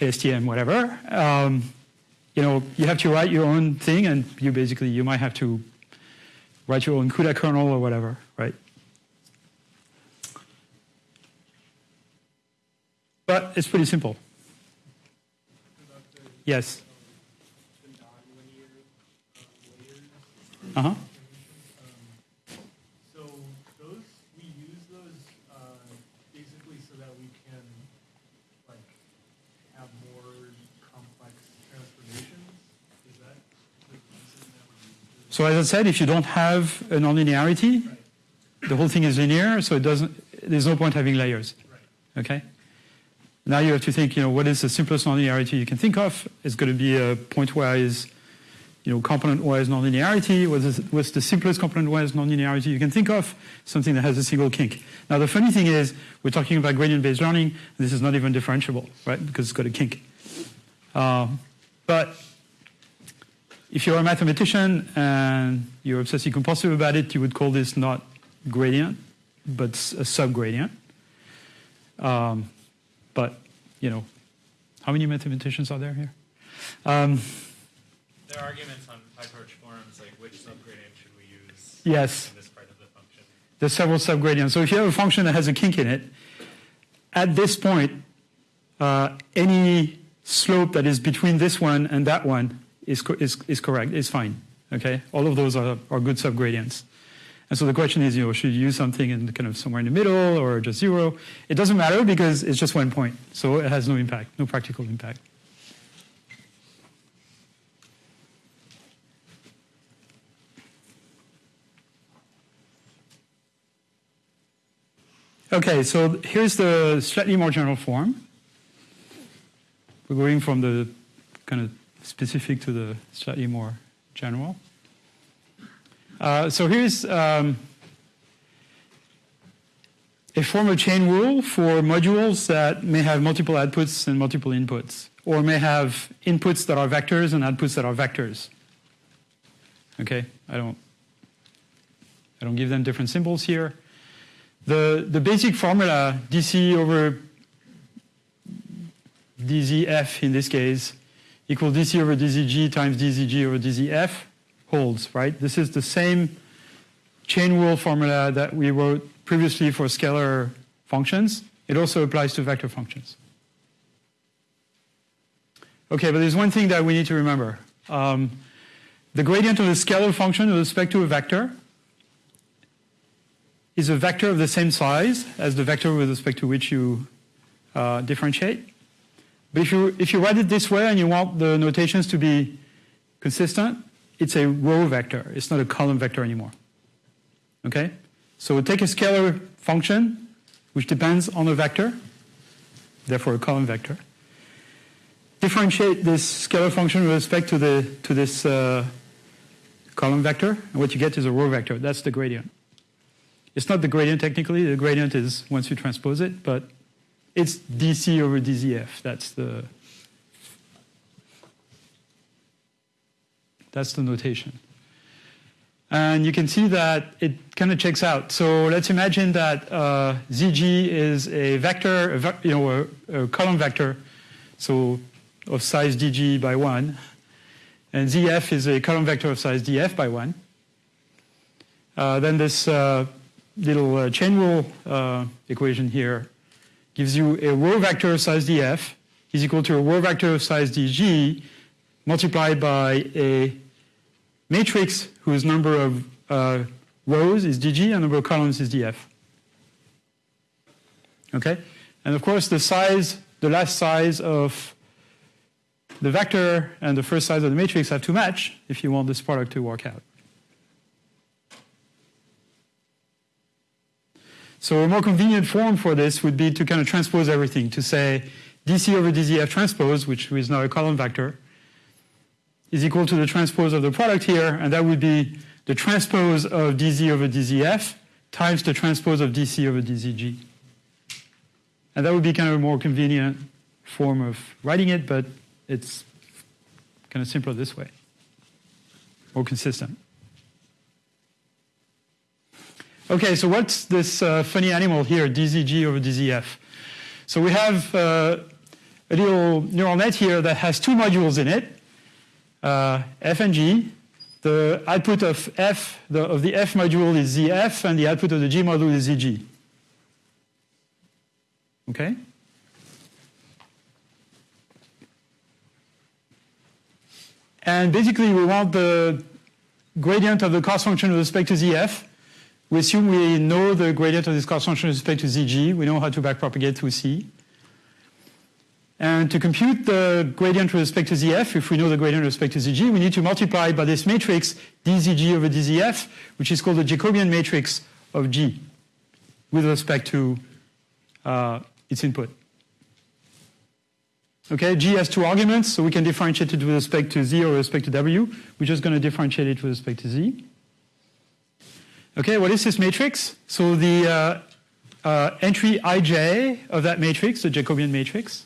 LSTM, whatever. Um, you know, you have to write your own thing and you basically, you might have to write your own CUDA kernel or whatever, right? But it's pretty simple. Yes. Uh huh. So those, we use those uh, basically so that we can like have more complex transformations? Is that the reason that Uh-huh. we use So as I said, if you don't have a nonlinearity, the whole thing is linear, so it doesn't. There's no point having layers. Right. Okay. Now you have to think. You know, what is the simplest nonlinearity you can think of? It's going to be a pointwise, you know, component-wise nonlinearity. What's the simplest component-wise nonlinearity you can think of? Something that has a single kink. Now the funny thing is, we're talking about gradient-based learning. And this is not even differentiable, right? Because it's got a kink. Um, but if you're a mathematician and you're obsessive compulsive about it, you would call this not gradient, but a subgradient. Um, but, you know, how many mathematicians are there here? Um, There are arguments on PyTorch forums, like which subgradient should we use yes, in this part of the function. there's several subgradients. So if you have a function that has a kink in it, at this point, uh, any slope that is between this one and that one is, co- is, is correct, is fine. Okay, all of those are, are good subgradients. And so the question is, you know, should you use something in kind of somewhere in the middle or just zero? It doesn't matter because it's just one point, so it has no impact, no practical impact. Okay, so here's the slightly more general form. We're going from the kind of specific to the slightly more general. Uh, so here's um, a form of chain rule for modules that may have multiple outputs and multiple inputs, or may have inputs that are vectors and outputs that are vectors. Okay, I don't, I don't give them different symbols here. The, the basic formula, dc over dzf in this case, equals dc over dzg times dzg over dzf holds, right? This is the same chain rule formula that we wrote previously for scalar functions. It also applies to vector functions. Okay, but there's one thing that we need to remember. Um, the gradient of a scalar function with respect to a vector is a vector of the same size as the vector with respect to which you uh, differentiate. But if you, if you write it this way and you want the notations to be consistent, it's a row vector. It's not a column vector anymore. Okay? So take a scalar function, which depends on a vector, therefore a column vector. Differentiate this scalar function with respect to, the, to this uh, column vector, and what you get is a row vector. That's the gradient. It's not the gradient technically. The gradient is once you transpose it, but it's dc over dzf. That's the that's the notation. And you can see that it kind of checks out. So let's imagine that uh, zg is a vector, a ve- you know, a, a column vector, so of size dg by one, and zf is a column vector of size df by one. Uh, then this uh, little uh, chain rule uh, equation here gives you a row vector of size df is equal to a row vector of size dg multiplied by a matrix whose number of uh, rows is dg and number of columns is df. Okay? And of course, the size, the last size of the vector and the first size of the matrix have to match if you want this product to work out. So a more convenient form for this would be to kind of transpose everything, to say dc over dzf transpose, which is now a column vector, is equal to the transpose of the product here, and that would be the transpose of dz over dzf times the transpose of dc over dzg. And that would be kind of a more convenient form of writing it, but it's kind of simpler this way, more consistent. Okay, so what's this uh, funny animal here, dzg over dzf? So we have uh, a little neural net here that has two modules in it, uh, f and g. The output of f, the, of the f module is zf, and the output of the g module is zg. Okay? And basically, we want the gradient of the cost function with respect to zf. We assume we know the gradient of this cost function with respect to zg. We know how to backpropagate through c. And to compute the gradient with respect to zf, if we know the gradient with respect to zg, we need to multiply by this matrix dzg over dzf, which is called the Jacobian matrix of g with respect to uh, its input. Okay, G has two arguments, so we can differentiate it with respect to Z or with respect to W. We're just going to differentiate it with respect to Z. Okay, what is this matrix? So the uh, uh, entry ij of that matrix, the Jacobian matrix,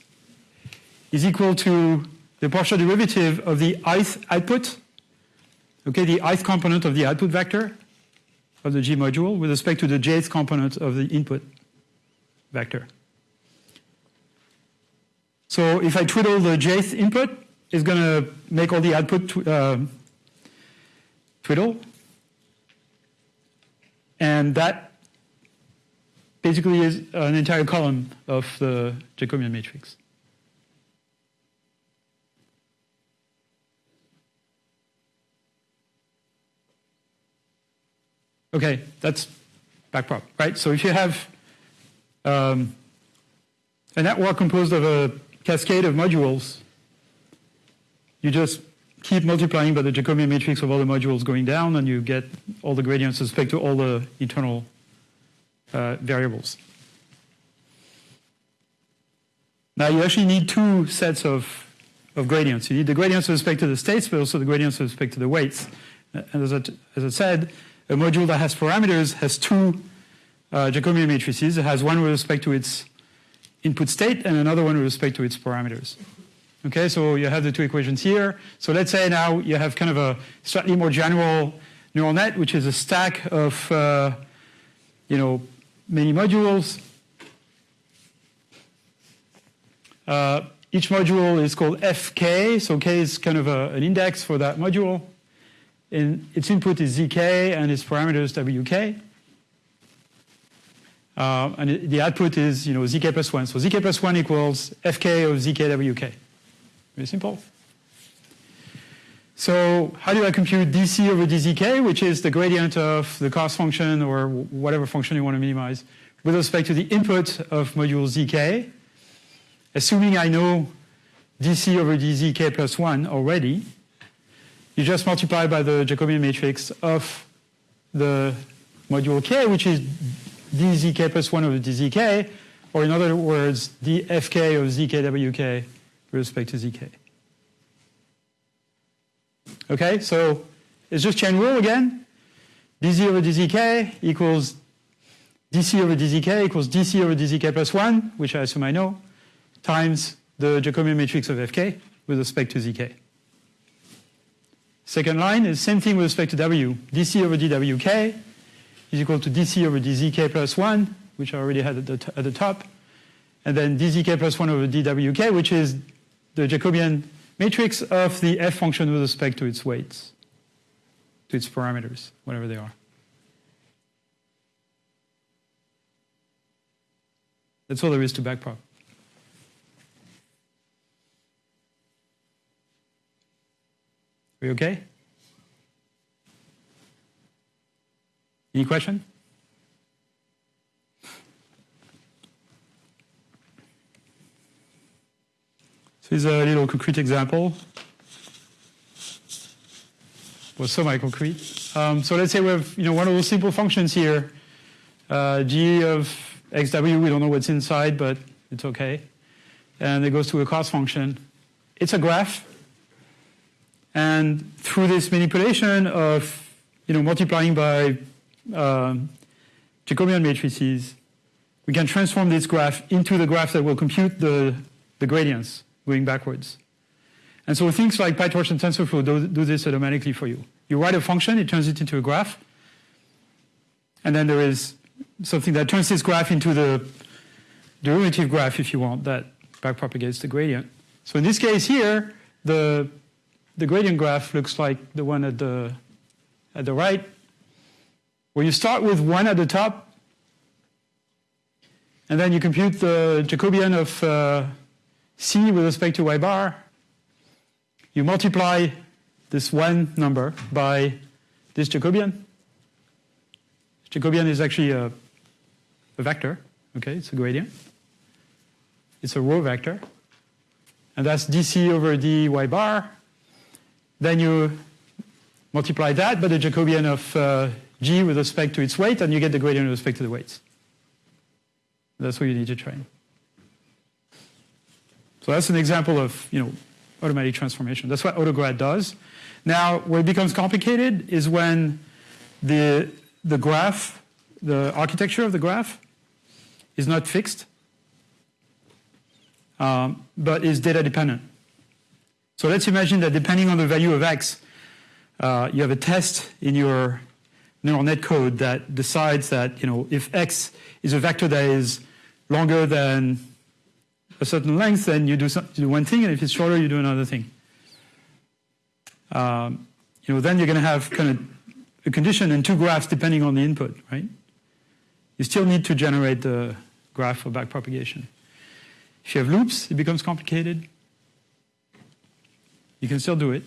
is equal to the partial derivative of the ith output, okay, the ith component of the output vector of the G module with respect to the jth component of the input vector. So if I twiddle the jth input, it's going to make all the output tw uh, twiddle. And that basically is an entire column of the Jacobian matrix. Okay, that's backprop, right? So if you have um, a network composed of a cascade of modules, you just keep multiplying by the Jacobian matrix of all the modules going down, and you get all the gradients with respect to all the internal uh, variables. Now you actually need two sets of, of gradients. You need the gradients with respect to the states, but also the gradients with respect to the weights. And as I, as I said, a module that has parameters has two uh, Jacobian matrices. It has one with respect to its input state and another one with respect to its parameters. Okay, so you have the two equations here. So let's say now you have kind of a slightly more general neural net, which is a stack of, uh, you know, many modules. Uh, each module is called fk, so k is kind of a, an index for that module. And its input is zk and its parameters wk. Uh, and the output is, you know, zk plus 1. So zk plus 1 equals fk of zk wk. Very simple. So how do I compute dc over dzk, which is the gradient of the cost function or whatever function you want to minimize with respect to the input of module zk, assuming I know dc over dzk plus 1 already, you just multiply by the Jacobian matrix of the module k, which is dzk plus 1 over dzk, or in other words, the fk of zkwk with respect to zk. Okay, so it's just chain rule again. dz over dzk equals dc over dzk equals dc over dzk plus 1, which I assume I know, times the Jacobian matrix of fk with respect to zk. Second line is same thing with respect to w. dc over dwk is equal to dc over dzk plus 1, which I already had at the, at the top, and then dzk plus 1 over dwk, which is the Jacobian matrix of the f function with respect to its weights, to its parameters, whatever they are. That's all there is to backprop. Are we okay? Any question? So is a little concrete example. Well, semi-concrete. Um, so let's say we have you know, one of those simple functions here, uh, g of xw, we don't know what's inside, but it's okay. And it goes to a cost function. It's a graph. And through this manipulation of you know, multiplying by um, Jacobian matrices, we can transform this graph into the graph that will compute the, the gradients going backwards. And so things like PyTorch and TensorFlow do, do this automatically for you. You write a function, it turns it into a graph, and then there is something that turns this graph into the derivative graph, if you want, that backpropagates the gradient. So in this case here, the, the gradient graph looks like the one at the, at the right, where you start with 1 at the top, and then you compute the Jacobian of uh, c with respect to y bar. You multiply this one number by this Jacobian. Jacobian is actually a, a vector, okay, it's a gradient. It's a row vector. And that's dc over dy bar. Then you multiply that by the Jacobian of uh, g with respect to its weight, and you get the gradient with respect to the weights. That's what you need to train. So that's an example of you know automatic transformation. That's what AutoGrad does. Now, where it becomes complicated is when the the graph, the architecture of the graph, is not fixed, um, but is data dependent. So let's imagine that depending on the value of x, uh, you have a test in your neural net code that decides that you know if x is a vector that is longer than a certain length, then you do, some, you do one thing, and if it's shorter, you do another thing. Um, you know, then you're going to have kind of a condition and two graphs depending on the input, right? You still need to generate the graph for backpropagation. If you have loops, it becomes complicated. You can still do it.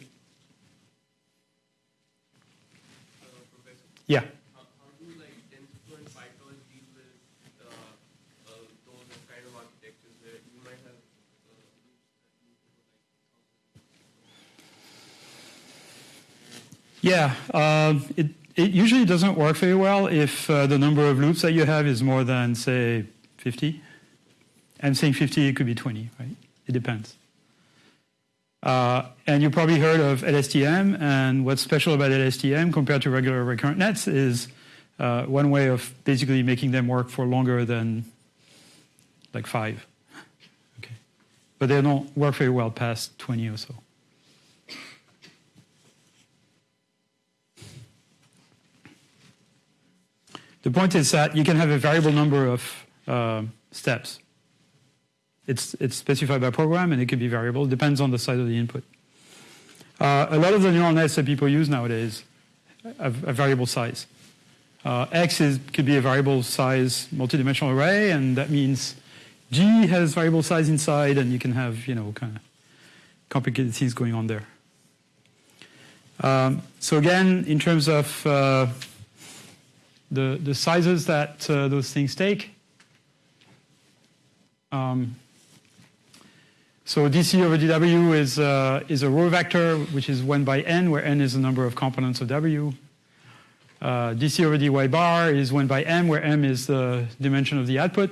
Uh, Yeah. how, how do like TensorFlow and PyTorch deal with uh, uh, those kind of architectures where you might have uh, loops that loop over like Yeah, um, it, it usually doesn't work very well if uh, the number of loops that you have is more than, say, 50. I'm saying 50, it could be 20, right? It depends. Uh, and you probably heard of LSTM, and what's special about LSTM compared to regular recurrent nets is uh, one way of basically making them work for longer than like five. Okay. But they don't work very well past 20 or so. The point is that you can have a variable number of uh, steps. It's, it's specified by program and it could be variable. It depends on the size of the input. Uh, a lot of the neural nets that people use nowadays have a variable size. Uh, X is, could be a variable size multidimensional array, and that means G has variable size inside, and you can have you know kind of complicated things going on there. Um, so again, in terms of uh, the the sizes that uh, those things take. Um, so dc over dw is, uh, is a row vector, which is 1 by n, where n is the number of components of w. Uh, dc over dy bar is 1 by m, where m is the dimension of the output.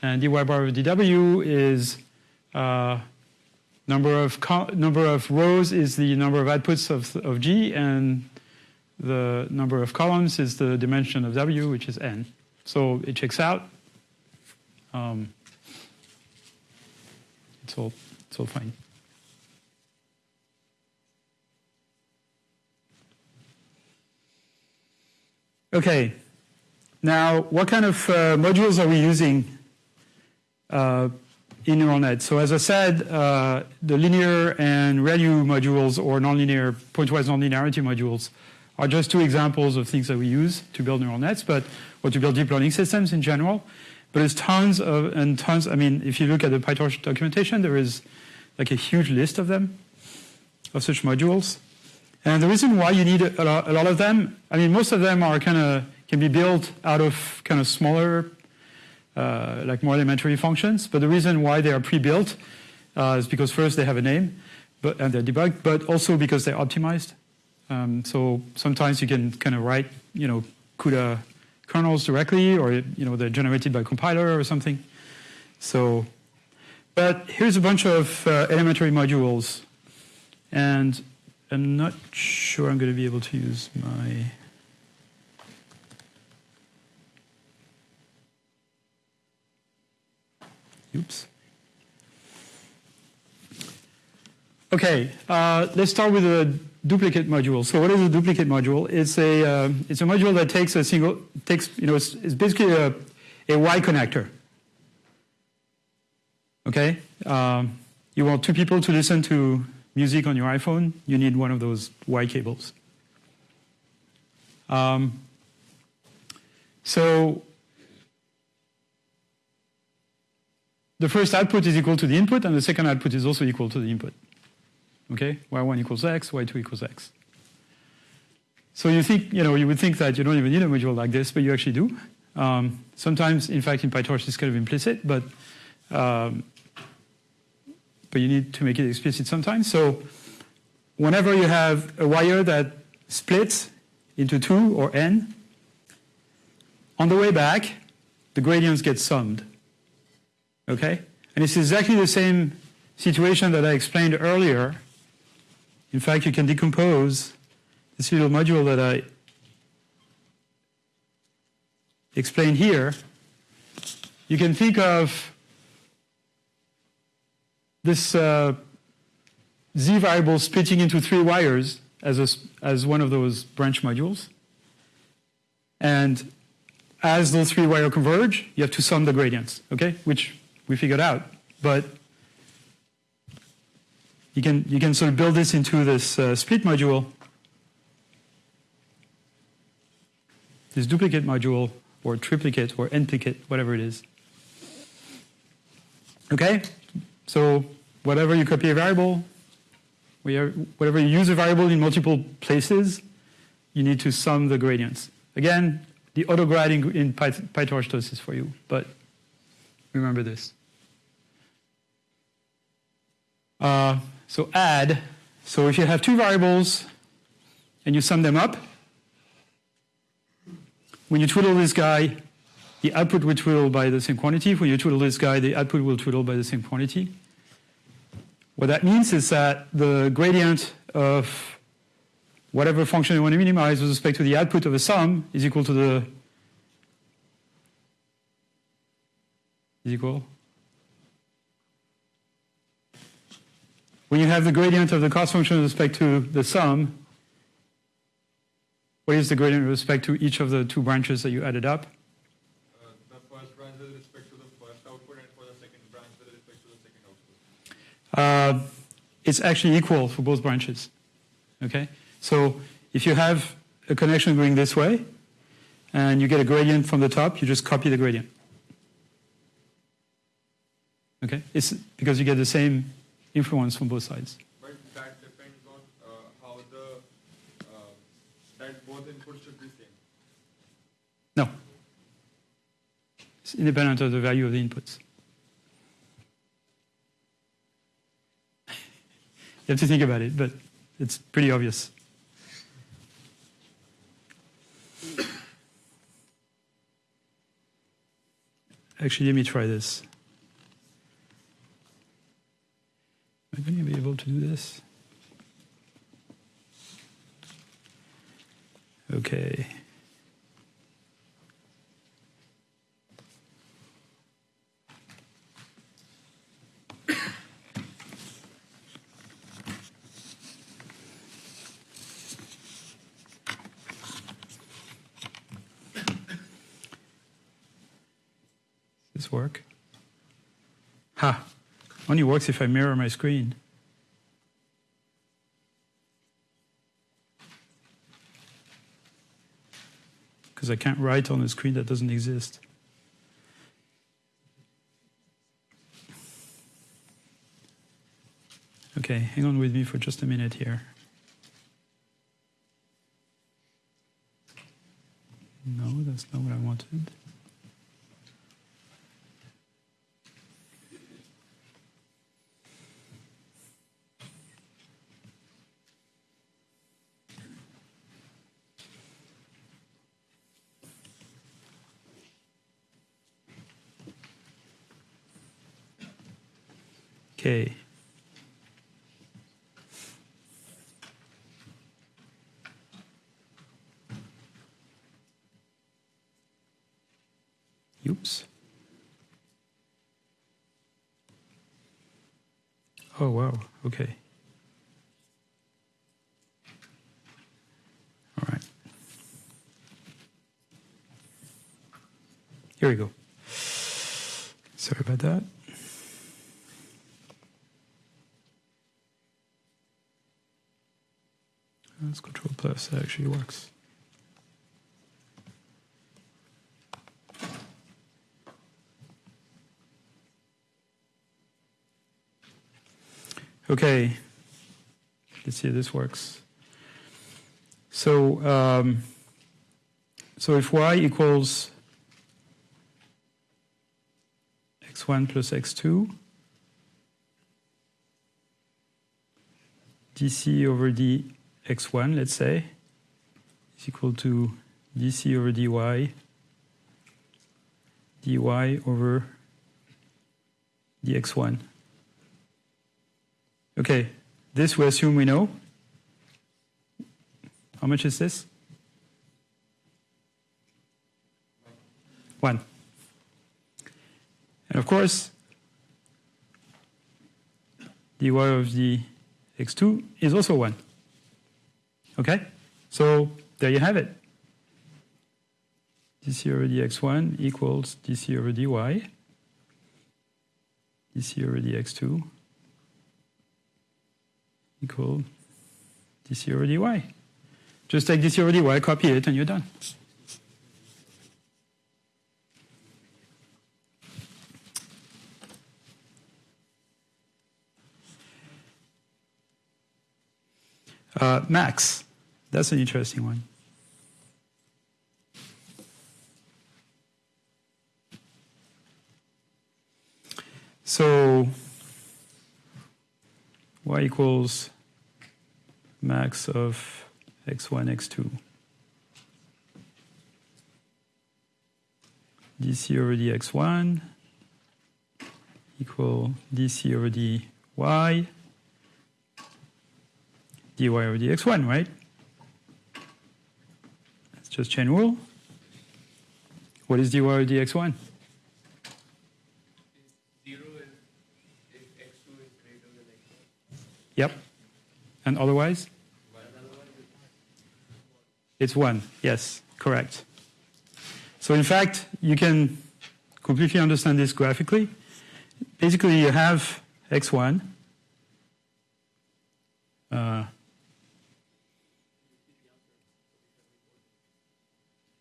And dy bar over dw is uh, number, of number of rows is the number of outputs of, of g, and the number of columns is the dimension of w, which is n. So it checks out. Um, it's all, it's all fine. Okay, now what kind of uh, modules are we using uh, in neural net? So as I said, uh, the linear and ReLU modules or nonlinear pointwise nonlinearity modules are just two examples of things that we use to build neural nets, but or to build deep learning systems in general. But there's tons of and tons. I mean, if you look at the PyTorch documentation, there is like a huge list of them, of such modules. And the reason why you need a lot, a lot of them, I mean, most of them are kind of can be built out of kind of smaller, uh, like more elementary functions. But the reason why they are pre-built uh, is because first they have a name, but and they're debugged, but also because they're optimized. Um, so sometimes you can kind of write, you know, CUDA kernels directly, or you know they're generated by compiler or something. So, but here's a bunch of uh, elementary modules, and I'm not sure I'm going to be able to use my. Oops. Okay, uh, let's start with a duplicate module. So what is a duplicate module? It's a uh, it's a module that takes a single takes you know it's, it's basically a a Y connector. Okay, um, you want two people to listen to music on your iPhone. You need one of those Y cables. Um, so the first output is equal to the input, and the second output is also equal to the input. Okay, y1 equals x, y2 equals x. So you think, you know, you would think that you don't even need a module like this, but you actually do. Um, sometimes, in fact, in PyTorch, it's kind of implicit, but um, but you need to make it explicit sometimes. So whenever you have a wire that splits into two or n, on the way back, the gradients get summed. Okay? And it's exactly the same situation that I explained earlier. In fact, you can decompose this little module that I explained here. You can think of this uh, z variable splitting into three wires as, a, as one of those branch modules. And as those three wires converge, you have to sum the gradients, okay? Which we figured out. But you can, you can sort of build this into this uh, split module, this duplicate module, or triplicate, or n-plicate, whatever it is. Okay? So whatever you copy a variable, whatever you use a variable in multiple places, you need to sum the gradients. Again, the autograd in, in PyTorch does this for you, but remember this. Uh, so add, so if you have two variables and you sum them up, when you twiddle this guy, the output will twiddle by the same quantity. When you twiddle this guy, the output will twiddle by the same quantity. What that means is that the gradient of whatever function you want to minimize with respect to the output of a sum is equal to the is equal. When you have the gradient of the cost function with respect to the sum, what is the gradient with respect to each of the two branches that you added up? Uh, the first branch with respect to the first output and for the second branch with respect to the second output. Uh, it's actually equal for both branches. Okay? So if you have a connection going this way, and you get a gradient from the top, you just copy the gradient. Okay? It's because you get the same influence from both sides. But that depends on uh, how the uh, that both inputs should be same. No. It's independent of the value of the inputs. you have to think about it, but it's pretty obvious. Actually, let me try this. Am I going to be able to do this? Okay. Does this work? Ha! Only works if I mirror my screen. Because I can't write on a screen that doesn't exist. Okay, hang on with me for just a minute here. No, that's not what I wanted. Okay. Oops. Oh, wow. Okay. All right. Here we go. Sorry about that. That's Control Plus. That actually works. Okay, let's see if this works. So, um, so if y equals x1 plus x2, dc over dx1, let's say, is equal to dc over dy, dy over dx1. Okay, this we assume we know. How much is this? One. And of course, dy of the x2 is also 1. Okay? So there you have it. dc over dx1 equals dc over dy, dc over dx2 equal dc over dy. Just take dc over dy, copy it, and you're done. Uh, max, that's an interesting one. So y equals max of x1, x2. dc over dx1 equal dc over dy dy over dx1, right? That's just chain rule. What is dy over dx1? Zero is if x2 is greater than x1. Yep. And otherwise? It's 1. Yes, correct. So in fact, you can completely understand this graphically. Basically, you have x1. Uh,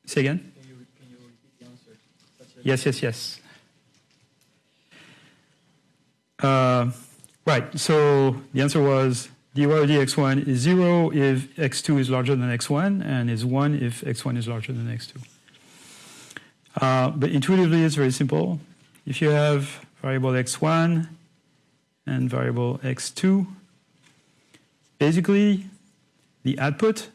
say again? Can you, can you repeat the answer? Yes, yes, yes. Uh, right, so the answer was dy over dx1 is 0 if x2 is larger than x1 and is 1 if x1 is larger than x2. Uh, but intuitively, it's very simple. If you have variable x1 and variable x2, basically the output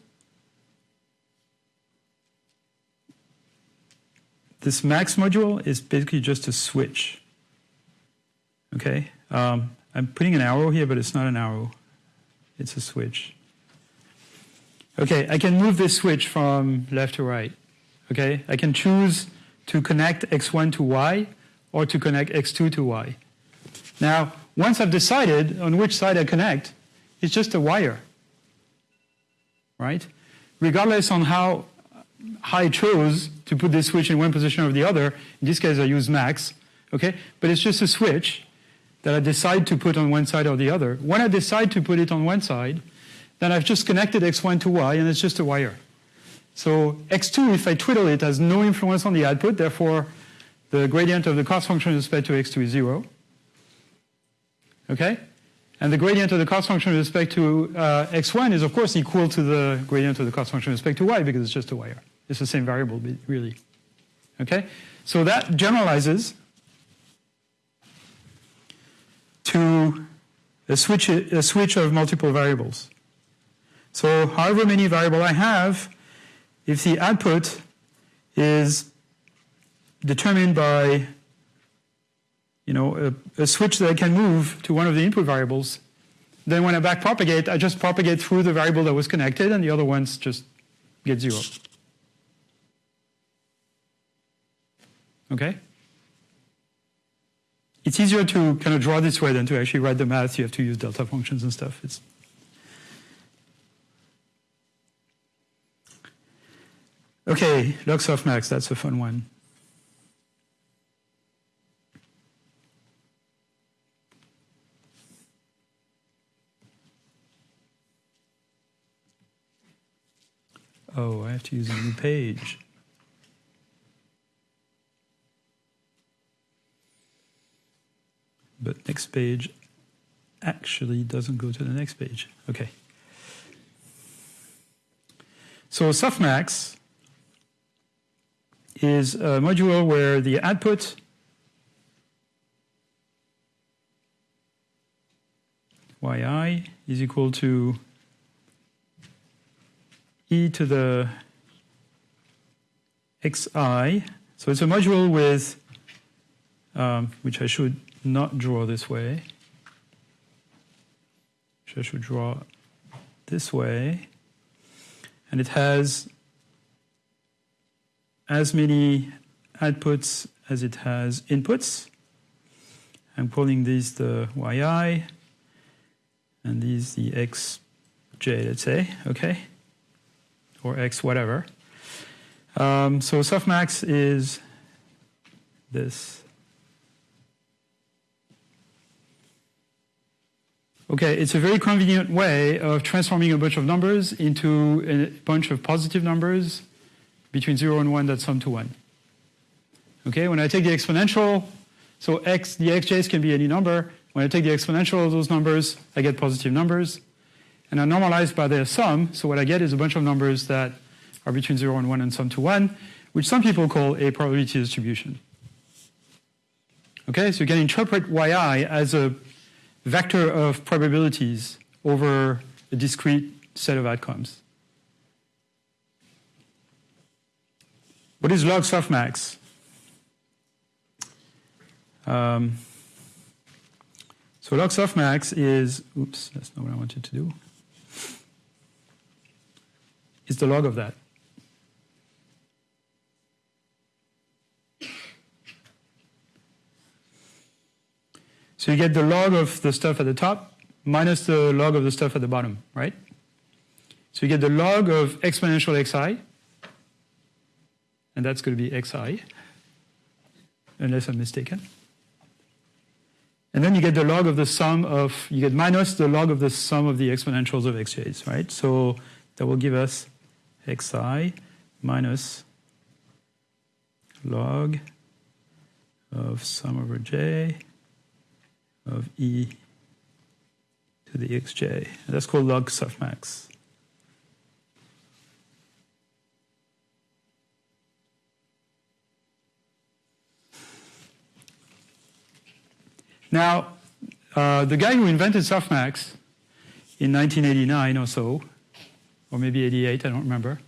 this max module is basically just a switch. Okay, um, I'm putting an arrow here, but it's not an arrow. It's a switch. Okay, I can move this switch from left to right. Okay, I can choose to connect x1 to y or to connect x2 to y. Now, once I've decided on which side I connect, it's just a wire, right? Regardless on how I chose to put this switch in one position or the other. In this case, I use max, okay? But it's just a switch that I decide to put on one side or the other. When I decide to put it on one side, then I've just connected x1 to y, and it's just a wire. So x2, if I twiddle it, has no influence on the output. Therefore, the gradient of the cost function with respect to x2 is 0. Okay? And the gradient of the cost function with respect to uh, x1 is, of course, equal to the gradient of the cost function with respect to y because it's just a wire. It's the same variable, really. Okay? So that generalizes to a switch, a switch of multiple variables. So however many variable I have, if the output is determined by you know, a, a switch that I can move to one of the input variables. Then when I back propagate, I just propagate through the variable that was connected, and the other ones just get zero. Okay? It's easier to kind of draw this way than to actually write the math. You have to use delta functions and stuff. It's Okay, log softmax, that's a fun one. Oh, I have to use a new page. But next page actually doesn't go to the next page. Okay. So softmax is a module where the output yi is equal to e to the xi. So it's a module with, um, which I should not draw this way, which I should draw this way. And it has as many outputs as it has inputs. I'm calling these the yi and these the xj, let's say, okay? Or x whatever. Um, so softmax is this. Okay, it's a very convenient way of transforming a bunch of numbers into a bunch of positive numbers between 0 and 1 that sum to 1. Okay, when I take the exponential, so x, the xj's can be any number. When I take the exponential of those numbers, I get positive numbers. And I normalize by their sum, so what I get is a bunch of numbers that are between 0 and 1 and sum to 1, which some people call a probability distribution. Okay, so you can interpret yi as a vector of probabilities over a discrete set of outcomes. What is log softmax? Um, so log softmax is, oops, that's not what I wanted to do. It's the log of that. So you get the log of the stuff at the top minus the log of the stuff at the bottom, right? So you get the log of exponential xi and that's going to be xi, unless I'm mistaken. And then you get the log of the sum of, you get minus the log of the sum of the exponentials of xj's, right? So that will give us xi minus log of sum over j of e to the xj. That's called log softmax. Now, uh, the guy who invented softmax in 1989 or so, or maybe 88, I don't remember,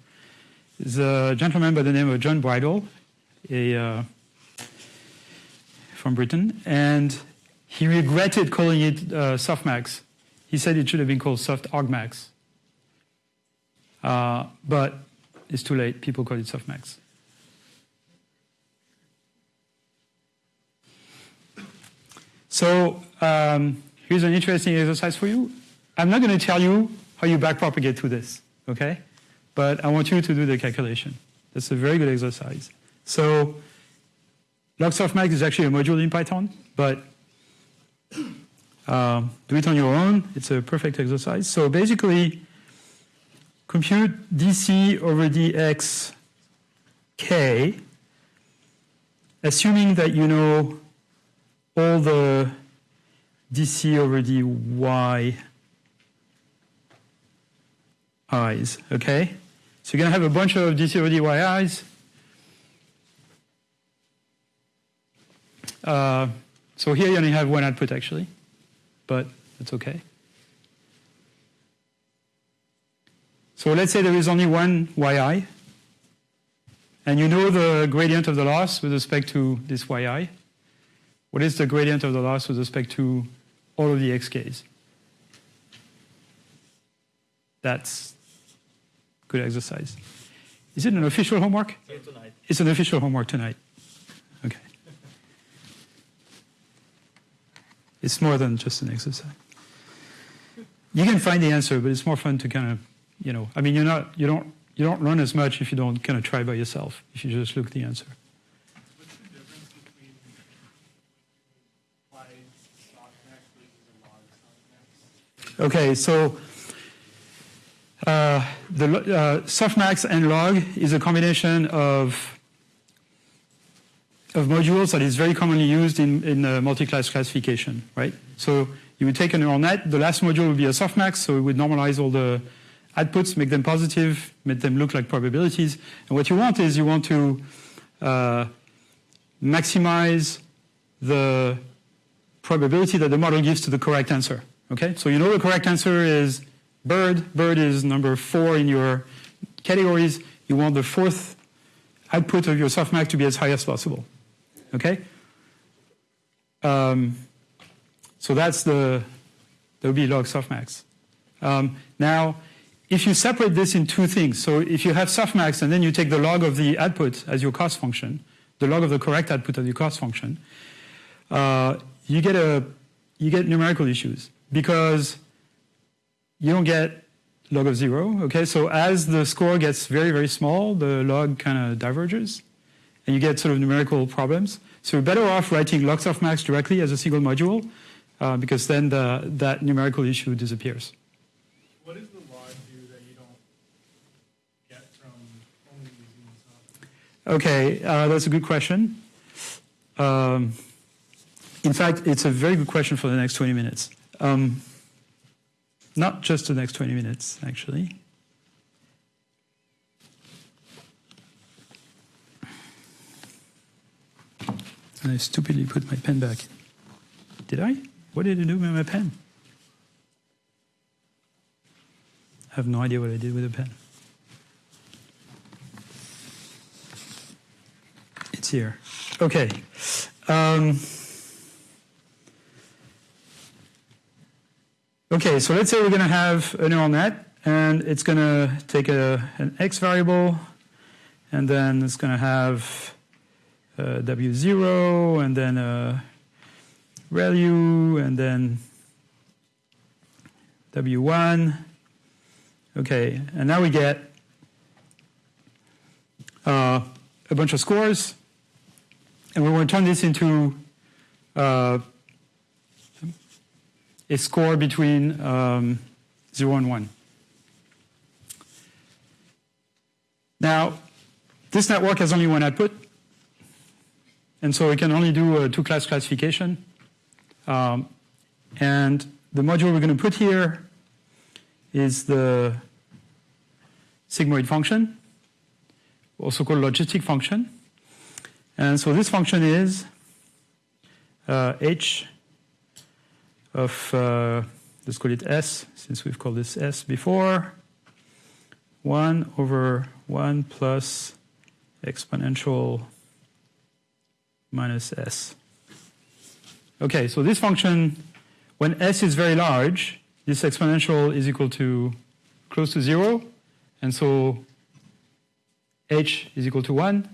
is a gentleman by the name of John Bridle, a, uh, from Britain, and he regretted calling it uh, softmax. He said it should have been called soft argmax. Uh, but it's too late, people call it softmax. So um, here's an interesting exercise for you. I'm not going to tell you how you backpropagate through this, okay? But I want you to do the calculation. That's a very good exercise. So log softmax is actually a module in Python, but um, do it on your own. It's a perfect exercise. So basically, compute dc over dx k, assuming that you know all the dc over dy i's, okay? So you're going to have a bunch of dc over dy i's. Uh, so here you only have one output actually, but that's okay. So let's say there is only one yi, and you know the gradient of the loss with respect to this yi. what is the gradient of the loss with respect to all of the xk's. That's good exercise. Is it an official homework? Tonight. It's an official homework tonight. It's more than just an exercise. You can find the answer, but it's more fun to kind of, you know, I mean, you're not, you don't, you don't learn as much if you don't kind of try by yourself. If you just look at the answer. What's the difference between apply softmax versus a log softmax? Okay, so uh, the uh, softmax and log is a combination of of modules that is very commonly used in, in uh, multi-class classification, right? So you would take a neural net, the last module would be a softmax, so it would normalize all the outputs, make them positive, make them look like probabilities. And what you want is you want to uh, maximize the probability that the model gives to the correct answer. Okay, so you know the correct answer is bird. Bird is number four in your categories. You want the fourth output of your softmax to be as high as possible. Okay, um, so that's the that would be log softmax. Um, now, if you separate this in two things, so if you have softmax and then you take the log of the output as your cost function, the log of the correct output as your cost function, uh, you get a you get numerical issues because you don't get log of zero. Okay, so as the score gets very very small, the log kind of diverges, and you get sort of numerical problems. So you're better off writing log softmax directly as a single module uh, because then the, that numerical issue disappears. What does the log do that you don't get from only using the softmax? Okay, uh, that's a good question. Um, in fact, it's a very good question for the next 20 minutes. Um, not just the next 20 minutes, actually. And I stupidly put my pen back. Did I? What did I do with my pen? I have no idea what I did with the pen. It's here. Okay. Um, okay, so let's say we're going to have a neural net, and it's going to take a, an x variable, and then it's going to have w0, and then a ReLU, and then w1. Okay, and now we get uh, a bunch of scores, and we want to turn this into uh, a score between um, 0 and 1. Now, this network has only one output, and so we can only do a two-class classification. Um, and the module we're going to put here is the sigmoid function, also called logistic function. And so this function is uh, h of, uh, let's call it s, since we've called this s before, 1 over 1 plus exponential minus s. Okay, so this function, when s is very large, this exponential is equal to close to 0, and so h is equal to 1.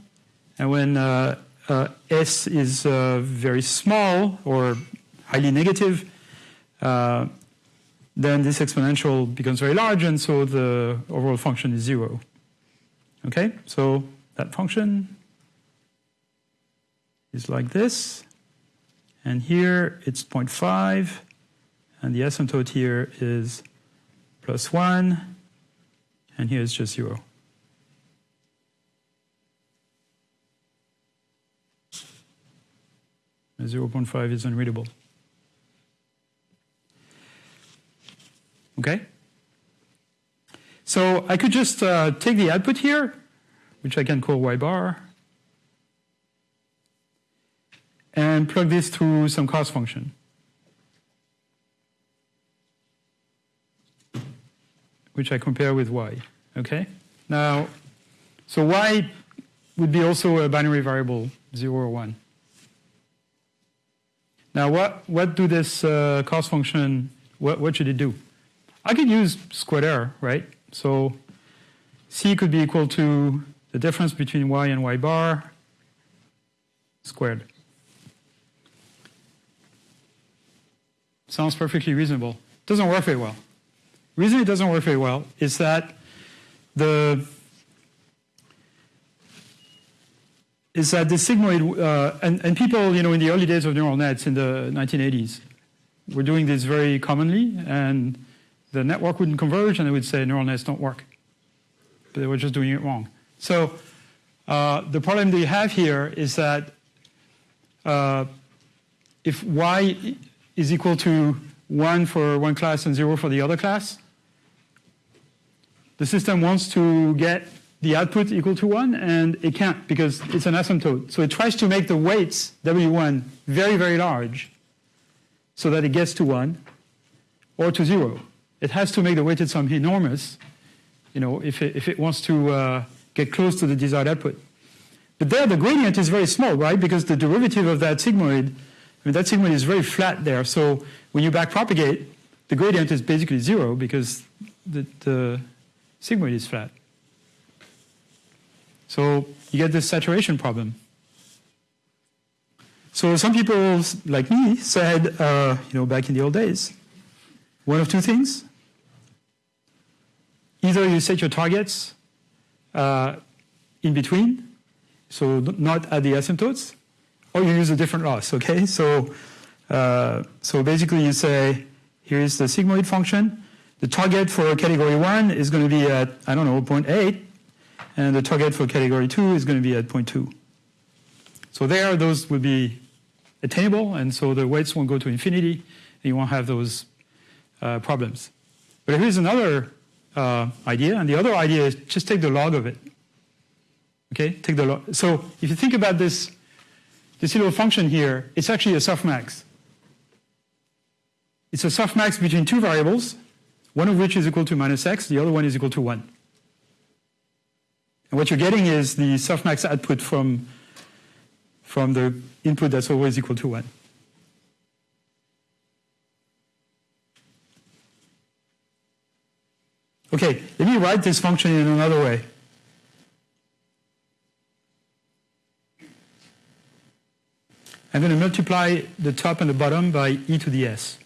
And when uh, uh, s is uh, very small or highly negative, uh, then this exponential becomes very large, and so the overall function is 0. Okay, so that function is like this. And here it's 0.5, and the asymptote here is plus 1, and here it's just 0. And 0.5 is unreadable. Okay? So I could just uh, take the output here, which I can call y bar, and plug this through some cost function. Which I compare with y. Okay? Now, so y would be also a binary variable, 0 or 1. Now, what, what do this uh, cost function, what, what should it do? I could use squared error, right? So c could be equal to the difference between y and y bar squared. Sounds perfectly reasonable. Doesn't work very well. reason it doesn't work very well is that the is that the sigmoid, uh, and, and people, you know, in the early days of neural nets in the 1980s, were doing this very commonly, and the network wouldn't converge, and they would say neural nets don't work. But they were just doing it wrong. So uh, the problem they have here is that uh, if y is equal to 1 for one class and 0 for the other class, the system wants to get the output equal to 1, and it can't because it's an asymptote. So it tries to make the weights, W1, very, very large so that it gets to 1 or to 0. It has to make the weighted sum enormous you know, if it, if it wants to uh, get close to the desired output. But there the gradient is very small, right? Because the derivative of that sigmoid, I mean, that sigmoid is very flat there. So when you backpropagate, the gradient is basically zero because the, the sigmoid is flat. So you get this saturation problem. So some people, like me, said, uh, you know, back in the old days, one of two things. Either you set your targets uh, in between, so not at the asymptotes, or you use a different loss, okay? So, uh, so basically you say, here's the sigmoid function. The target for category one is going to be at, I don't know, 0.8, and the target for category two is going to be at 0.2. So there, those would be attainable, and so the weights won't go to infinity, and you won't have those uh, problems. But here's another uh, idea, and the other idea is just take the log of it. Okay, take the log. So if you think about this, this little function here, it's actually a softmax. It's a softmax between two variables, one of which is equal to minus x, the other one is equal to 1. And what you're getting is the softmax output from, from the input that's always equal to 1. Okay, let me write this function in another way. I'm going to multiply the top and the bottom by e to the s.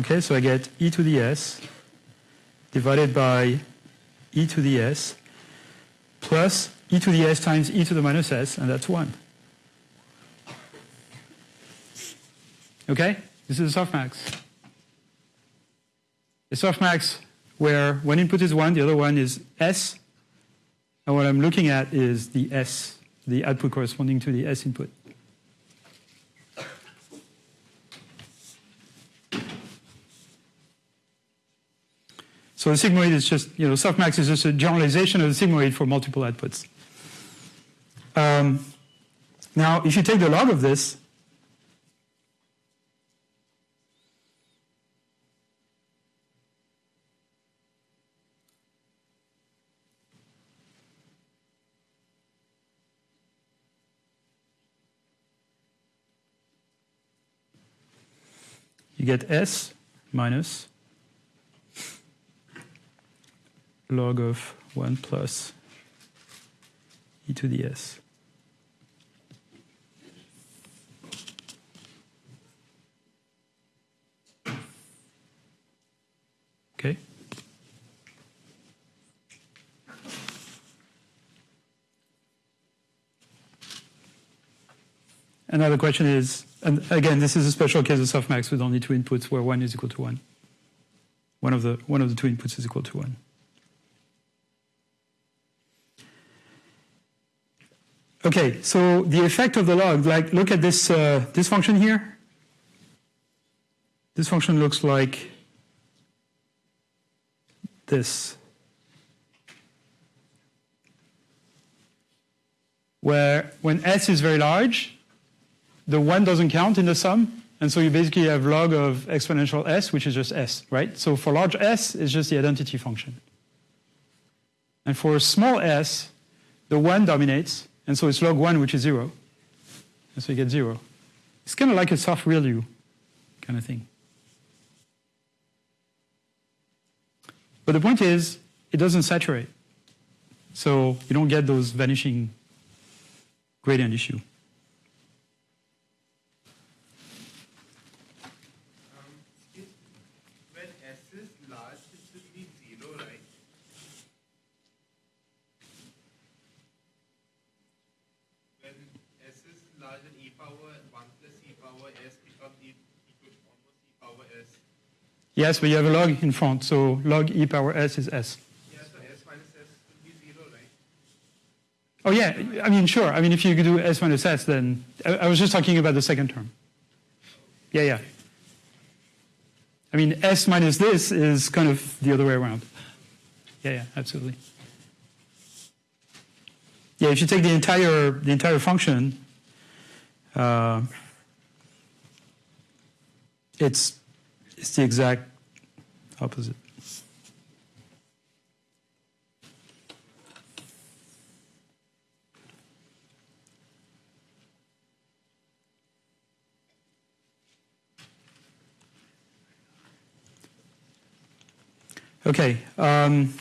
Okay, so I get e to the s divided by e to the s plus e to the s times e to the minus s, and that's 1. Okay? This is a softmax. A softmax where one input is 1, the other one is s, and what I'm looking at is the s, the output corresponding to the s input. So the sigmoid is just, you know, softmax is just a generalization of the sigmoid for multiple outputs. Um, now, if you take the log of this, you get s minus log of 1 plus e to the s. Okay? Another question is, and again, this is a special case of softmax with only two inputs where one is equal to one. One of the, one of the two inputs is equal to one. Okay, so the effect of the log, like look at this, uh, this function here. This function looks like this. Where when s is very large, the 1 doesn't count in the sum, and so you basically have log of exponential s, which is just s, right? So for large s, it's just the identity function. And for small s, the 1 dominates, and so it's log 1, which is 0. And so you get 0. It's kind of like a soft ReLU kind of thing. But the point is, it doesn't saturate. So you don't get those vanishing gradient issue. Um, if, when S is large, it should be zero, right? When S is large than e power 1 plus e power s becomes e equal to almost e power s. Yes, but you have a log in front, so log e power s is s. Yeah, so s minus s should be zero, right? Oh yeah, I mean sure. I mean if you could do s minus s, then I, I was just talking about the second term. Yeah, yeah. I mean s minus this is kind of the other way around. Yeah, yeah, absolutely. Yeah, if you take the entire the entire function, uh, it's it's the exact opposite. Okay. Um,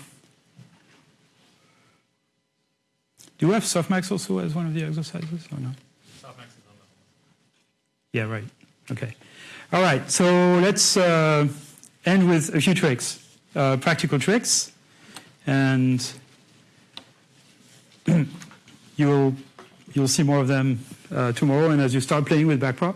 do you have softmax also as one of the exercises or not? Softmax is on the Yeah, right. Okay. All right. So let's uh, end with a few tricks, uh, practical tricks, and you'll you'll see more of them uh, tomorrow, and as you start playing with backprop.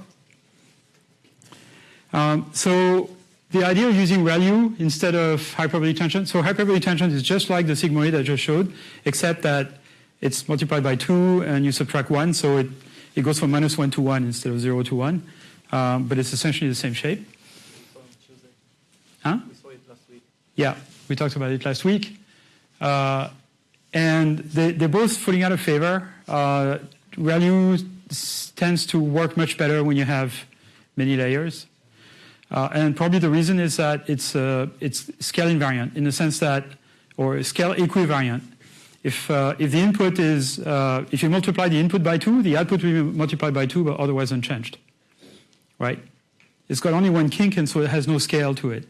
Um, so the idea of using ReLU instead of hyperbolic tangent. So hyperbolic tangent is just like the sigmoid I just showed, except that it's multiplied by two and you subtract one, so it, it goes from minus one to one instead of zero to one. Um, but it's essentially the same shape. We saw on Tuesday. Huh? We saw it last week. Yeah, we talked about it last week. Uh, and they, they're both falling out of favor. Uh, ReLU tends to work much better when you have many layers. Uh, and probably the reason is that it's, uh, it's scale invariant in the sense that, or scale equivariant. If, uh, if the input is, uh, if you multiply the input by two, the output will be multiplied by two, but otherwise unchanged. Right? It's got only one kink, and so it has no scale to it.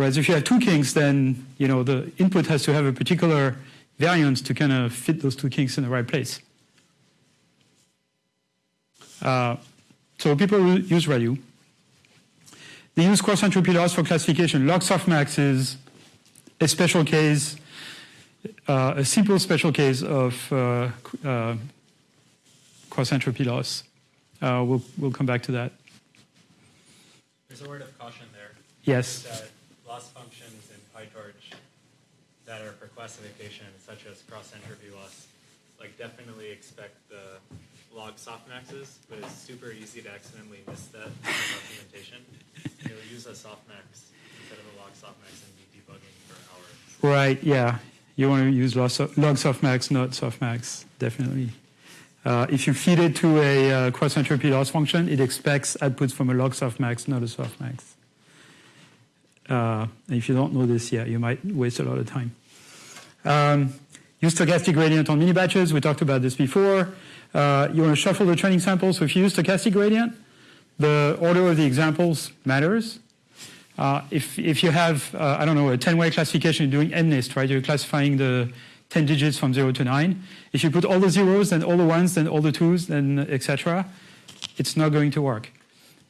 Whereas if you have two kinks, then you know the input has to have a particular variance to kind of fit those two kinks in the right place. Uh, so people use ReLU. They use cross entropy loss for classification. Log softmax is a special case, uh, a simple special case of uh, uh, cross entropy loss. Uh, we'll, we'll come back to that. There's a word of caution there. Yes. That loss functions in PyTorch that are for classification, such as cross entropy loss, like definitely expect the log softmaxes, but it's super easy to accidentally miss that in the documentation. You'll use a softmax instead of a log softmax and be debugging for hours. Right, yeah. You want to use log log softmax, not softmax, definitely. Uh, if you feed it to a uh, cross entropy loss function, it expects outputs from a log softmax, not a softmax. Uh, and if you don't know this, yeah, you might waste a lot of time. Um, use stochastic gradient on mini batches. We talked about this before. Uh, you want to shuffle the training samples. So if you use stochastic gradient, the order of the examples matters. Uh, if, if you have, uh, I don't know, a 10-way classification, you're doing MNIST, right? You're classifying the 10 digits from 0 to 9. If you put all the zeros, then all the ones, then all the twos, then etc., it's not going to work.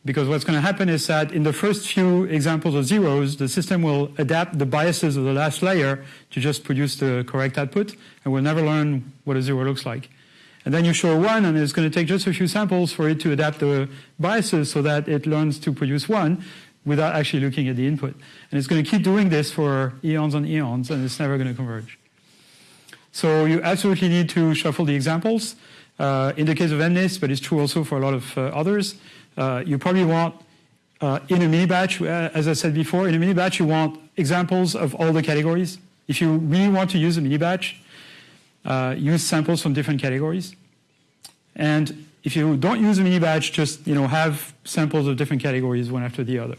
Because what's going to happen is that in the first few examples of zeros, the system will adapt the biases of the last layer to just produce the correct output, and we'll never learn what a zero looks like. And then you show one, and it's going to take just a few samples for it to adapt the biases so that it learns to produce one without actually looking at the input. And it's going to keep doing this for eons and eons, and it's never going to converge. So you absolutely need to shuffle the examples. Uh, in the case of MNIST, but it's true also for a lot of uh, others, uh, you probably want, uh, in a mini batch, uh, as I said before, in a mini batch, you want examples of all the categories. If you really want to use a mini batch, uh, use samples from different categories. And if you don't use a mini batch, just you know have samples of different categories one after the other.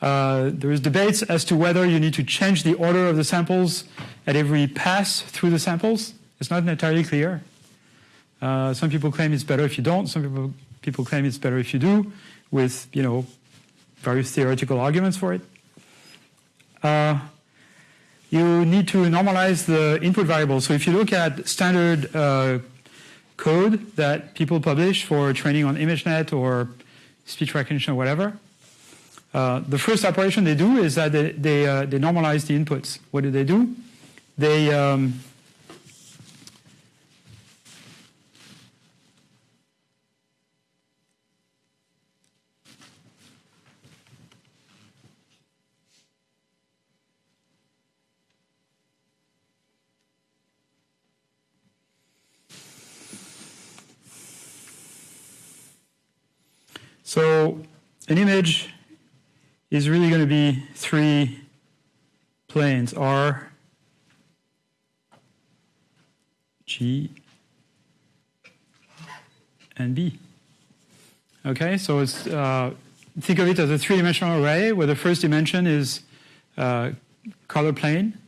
Uh, there is debates as to whether you need to change the order of the samples at every pass through the samples. It's not entirely clear. Uh, some people claim it's better if you don't. Some people People claim it's better if you do, with you know various theoretical arguments for it. Uh, you need to normalize the input variable. So if you look at standard uh, code that people publish for training on ImageNet or speech recognition or whatever, uh, the first operation they do is that they, they, uh, they normalize the inputs. What do they do? They um, So an image is really going to be three planes, R, G, and B. Okay, so it's, uh, think of it as a three-dimensional array where the first dimension is uh, color plane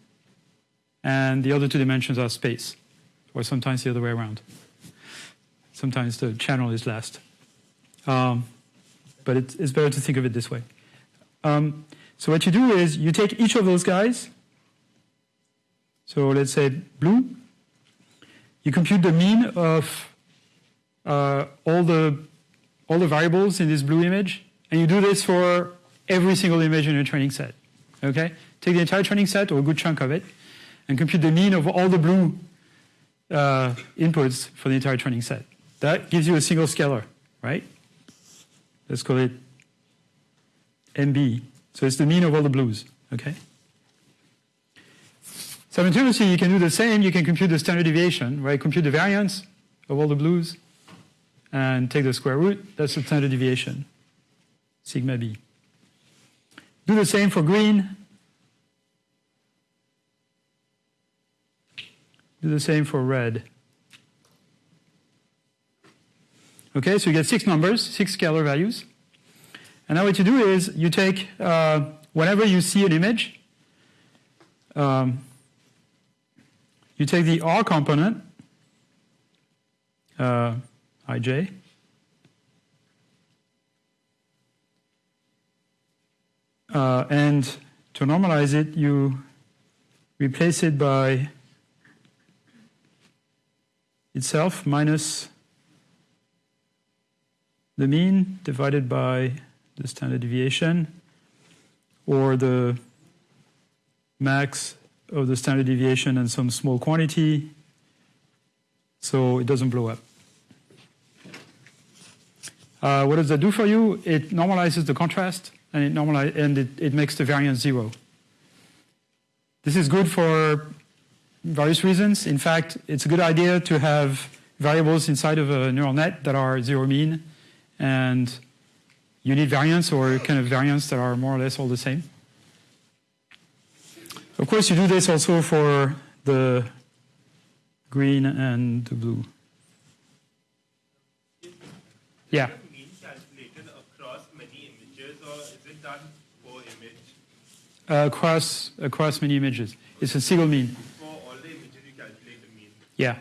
and the other two dimensions are space, or sometimes the other way around. Sometimes the channel is last. Um, but it, it's better to think of it this way. Um, so what you do is you take each of those guys. So let's say blue. You compute the mean of uh, all the all the variables in this blue image, and you do this for every single image in your training set. Okay, take the entire training set or a good chunk of it, and compute the mean of all the blue uh, inputs for the entire training set. That gives you a single scalar, right? Let's call it MB. So it's the mean of all the blues, okay? Simultaneously, you can do the same. You can compute the standard deviation, right? Compute the variance of all the blues and take the square root. That's the standard deviation, sigma b. Do the same for green. Do the same for red. Okay, so you get six numbers, six scalar values. And now what you do is you take, uh, whenever you see an image, um, you take the R component, uh, ij, uh, and to normalize it, you replace it by itself minus the mean divided by the standard deviation or the max of the standard deviation and some small quantity so it doesn't blow up. Uh, what does that do for you? It normalizes the contrast and it and it, it makes the variance zero. This is good for various reasons. In fact, it's a good idea to have variables inside of a neural net that are zero mean and you need variance or kind of variance that are more or less all the same. Of course, you do this also for the green and the blue. Yeah. Uh, across across many images. It's a single mean. For all the images you calculate the mean. Yeah.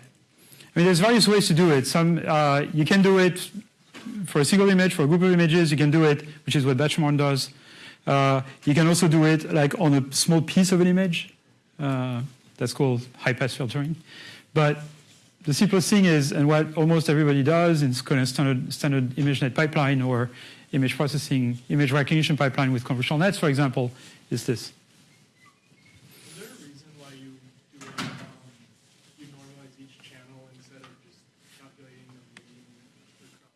I mean, there's various ways to do it. Some uh, you can do it for a single image, for a group of images. You can do it, which is what BatchNorm does. Uh, you can also do it like on a small piece of an image. Uh, that's called high-pass filtering. But the simplest thing is, and what almost everybody does in kind of standard, standard ImageNet pipeline or image processing, image recognition pipeline with convolutional nets, for example, is this. Is there a reason why you do it, um, you normalize each channel instead of just calculating the mean across?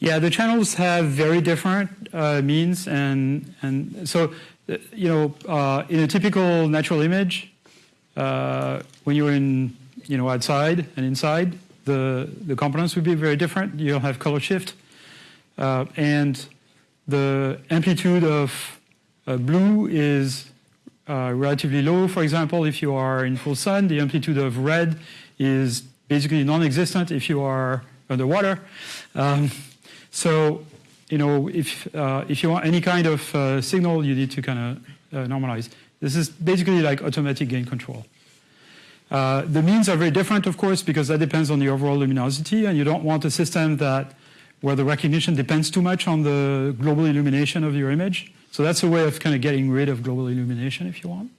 Yeah, the channels have very different uh, means, and and so uh, you know, uh, in a typical natural image, uh, when you're in you know outside and inside, the the components would be very different. You'll have color shift, uh, and the amplitude of uh, blue is relatively low. For example, if you are in full sun, the amplitude of red is basically non-existent if you are underwater. Um, so, you know, if uh, if you want any kind of uh, signal, you need to kind of uh, normalize. This is basically like automatic gain control. Uh, the means are very different, of course, because that depends on the overall luminosity, and you don't want a system that where the recognition depends too much on the global illumination of your image. So that's a way of kind of getting rid of global illumination if you want.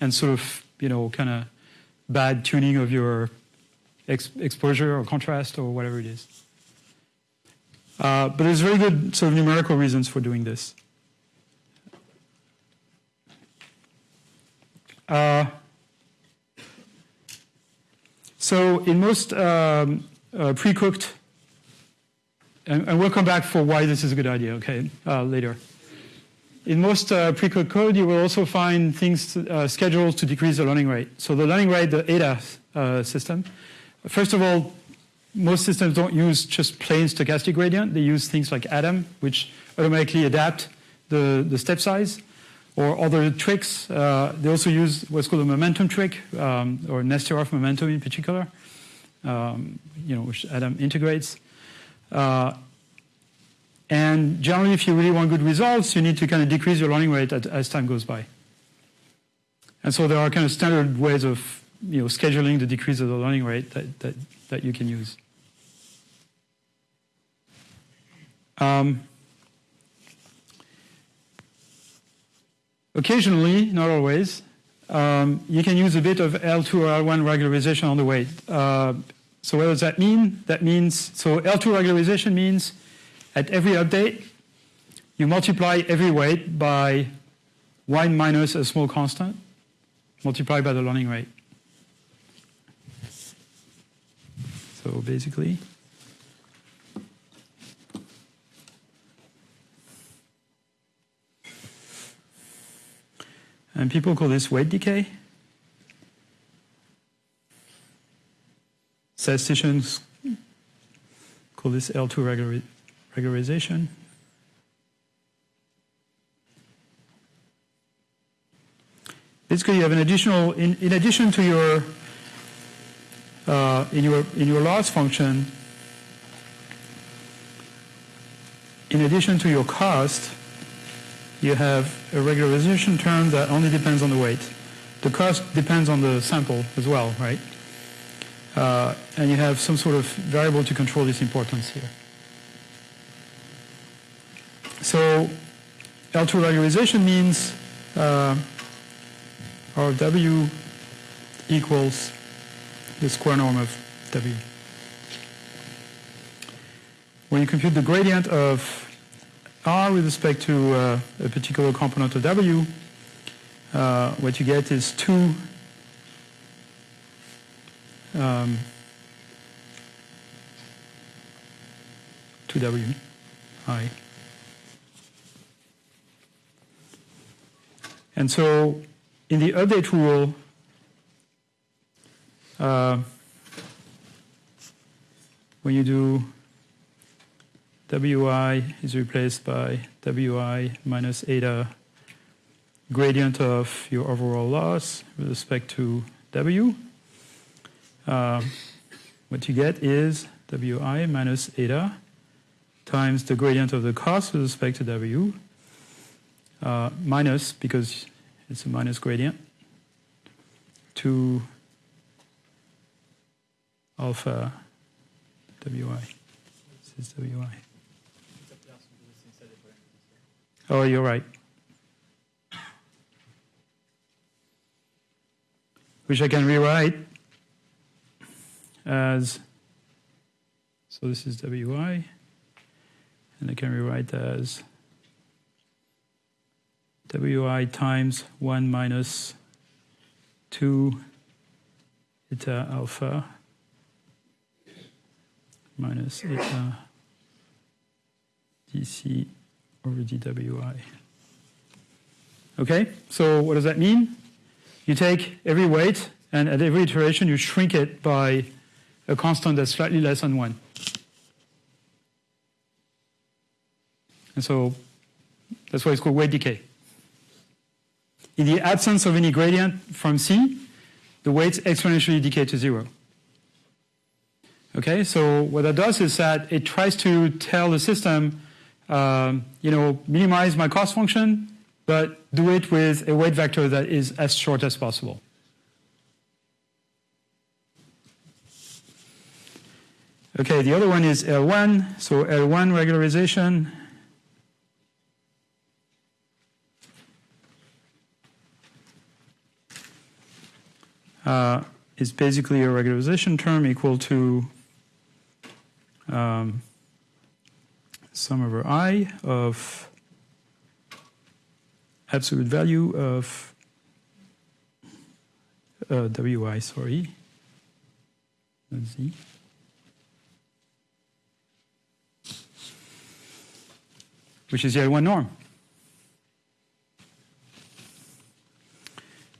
And sort of, you know, kind of bad tuning of your ex- exposure or contrast or whatever it is. Uh, but there's very good sort of numerical reasons for doing this. Uh, so in most um, uh, pre-cooked, and, and, we'll come back for why this is a good idea, okay, uh, later. In most uh, pre-cooked code, you will also find things uh, scheduled to decrease the learning rate. So the learning rate, the ADA system, first of all, most systems don't use just plain stochastic gradient. They use things like Adam, which automatically adapt the, the step size or other tricks. Uh, they also use what's called a momentum trick, um, or Nesterov momentum in particular, um, you know, which Adam integrates. Uh, and generally, if you really want good results, you need to kind of decrease your learning rate as time goes by. And so there are kind of standard ways of you know, scheduling the decrease of the learning rate that, that, that you can use. Um, Occasionally, not always, um, you can use a bit of L2 or L1 regularization on the weight. Uh, so what does that mean? That means, so L2 regularization means at every update, you multiply every weight by 1 minus a small constant, multiplied by the learning rate. So basically, And people call this weight decay. Statisticians call this L2 regularization. Basically, you have an additional, in, in addition to your, uh, in your, in your loss function, in addition to your cost, you have a regularization term that only depends on the weight. The cost depends on the sample as well, right? Uh, and you have some sort of variable to control this importance here. So L2 regularization means uh, our W equals the square norm of W. When you compute the gradient of R with respect to uh, a particular component of W, uh, what you get is 2 um, 2W I. And so in the update rule, uh, when you do Wi is replaced by Wi minus eta gradient of your overall loss with respect to W. Uh, what you get is Wi minus eta times the gradient of the cost with respect to W uh, minus, because it's a minus gradient, to alpha Wi. This is Wi. Oh, you're right. Which I can rewrite as, so this is Wi, and I can rewrite as Wi times 1 minus 2 eta alpha minus eta dc over dwi. Okay, so what does that mean? You take every weight, and at every iteration, you shrink it by a constant that's slightly less than 1. And so that's why it's called weight decay. In the absence of any gradient from C, the weights exponentially decay to zero. Okay, so what that does is that it tries to tell the system um, you know, minimize my cost function, but do it with a weight vector that is as short as possible. Okay, the other one is L1. So L1 regularization. Uh, is basically a regularization term equal to um, sum over i of absolute value of uh, wi, sorry, z. which is the L1 norm.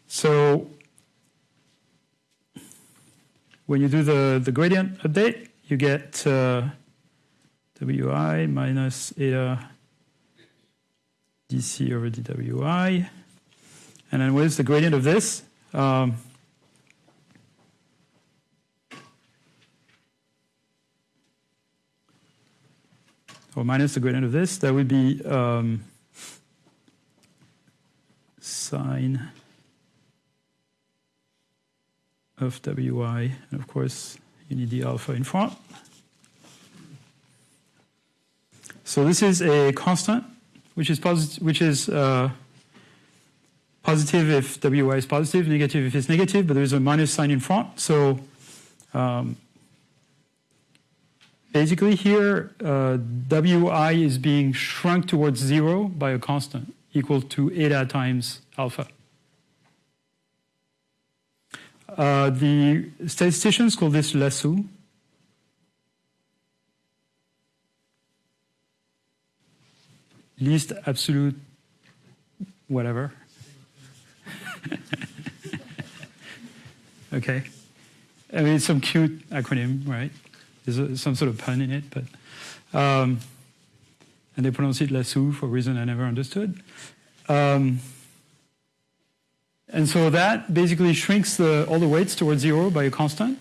So when you do the, the gradient update, you get uh, wi minus eta dc over dwi. And then what is the gradient of this? Um, or minus the gradient of this, that would be um, sign of wi, and of course you need the alpha in front. So this is a constant, which is positive, which is uh, positive if wi is positive, negative if it's negative, but there is a minus sign in front. So um, basically here, uh, wi is being shrunk towards zero by a constant equal to eta times alpha. Uh, the statisticians call this lasso. Least absolute whatever. okay. I mean, it's some cute acronym, right? There's some sort of pun in it, but. Um, and they pronounce it lasso for a reason I never understood. Um, and so that basically shrinks the, all the weights towards zero by a constant.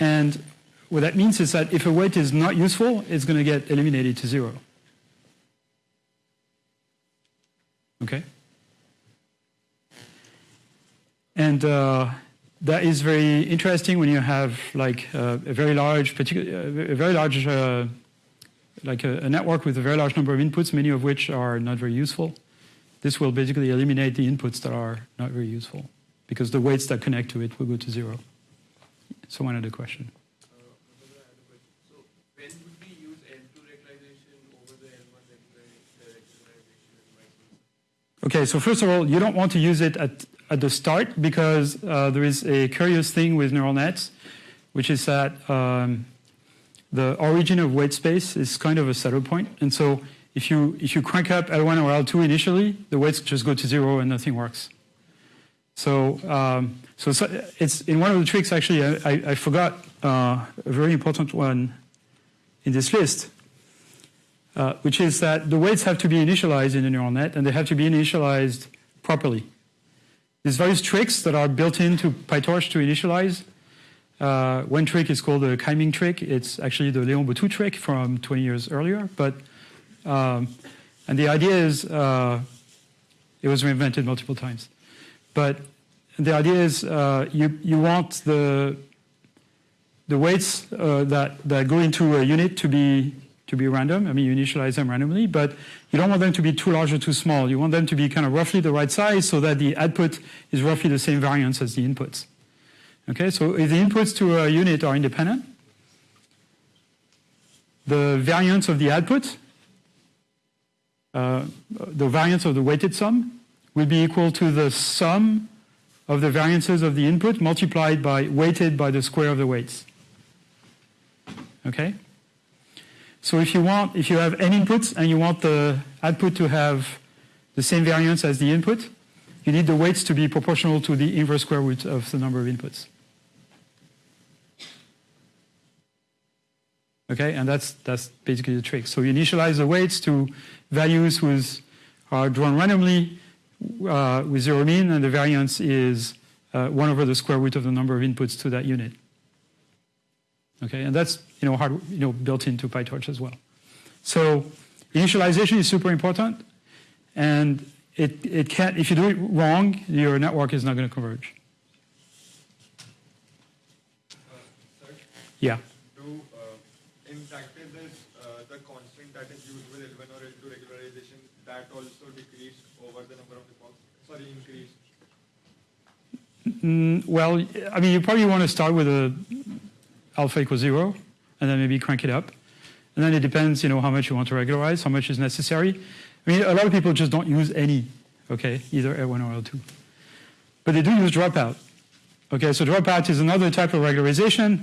And what that means is that if a weight is not useful, it's going to get eliminated to zero. Okay? And uh, that is very interesting when you have like uh, a very large, particular, a very large, uh, like a, a network with a very large number of inputs, many of which are not very useful. This will basically eliminate the inputs that are not very useful because the weights that connect to it will go to zero. So one other question. Uh, So when would we use L2 regularization over the L1 regularization and vice versa? Okay, so first of all, you don't want to use it at, at the start because uh, there is a curious thing with neural nets, which is that um, the origin of weight space is kind of a saddle point. And so if you, if you crank up L1 or L2 initially, the weights just go to zero and nothing works. So, um, so, so it's in one of the tricks, actually, I, I, I forgot uh, a very important one in this list, uh, which is that the weights have to be initialized in a neural net and they have to be initialized properly. There's various tricks that are built into PyTorch to initialize. Uh, one trick is called the Kaiming trick. It's actually the Léon Bottou trick from 20 years earlier. But um, and the idea is uh, it was reinvented multiple times. But the idea is uh, you you want the the weights uh, that that go into a unit to be to be random. I mean, you initialize them randomly, but you don't want them to be too large or too small. You want them to be kind of roughly the right size so that the output is roughly the same variance as the inputs. Okay, so if the inputs to a unit are independent, the variance of the output, uh, the variance of the weighted sum, will be equal to the sum of the variances of the input multiplied by weighted by the square of the weights. Okay? So if you want, if you have n inputs and you want the output to have the same variance as the input, you need the weights to be proportional to the inverse square root of the number of inputs. Okay, and that's that's basically the trick. So you initialize the weights to values whose are drawn randomly uh, with zero mean, and the variance is uh, one over the square root of the number of inputs to that unit. Okay, and that's you know hard you know built into PyTorch as well. So initialization is super important, and it it can't if you do it wrong, your network is not going to converge. Uh, sir, Yeah. do uh, in practice is uh, the constant that is used with L1 or L2 regularization that also decreased over the number of epochs? Sorry, increased. Mm, well, I mean, you probably want to start with a alpha equals zero, and then maybe crank it up. And then it depends, you know, how much you want to regularize, how much is necessary. I mean, a lot of people just don't use any, okay, either L1 or L2. But they do use dropout. Okay, so dropout is another type of regularization.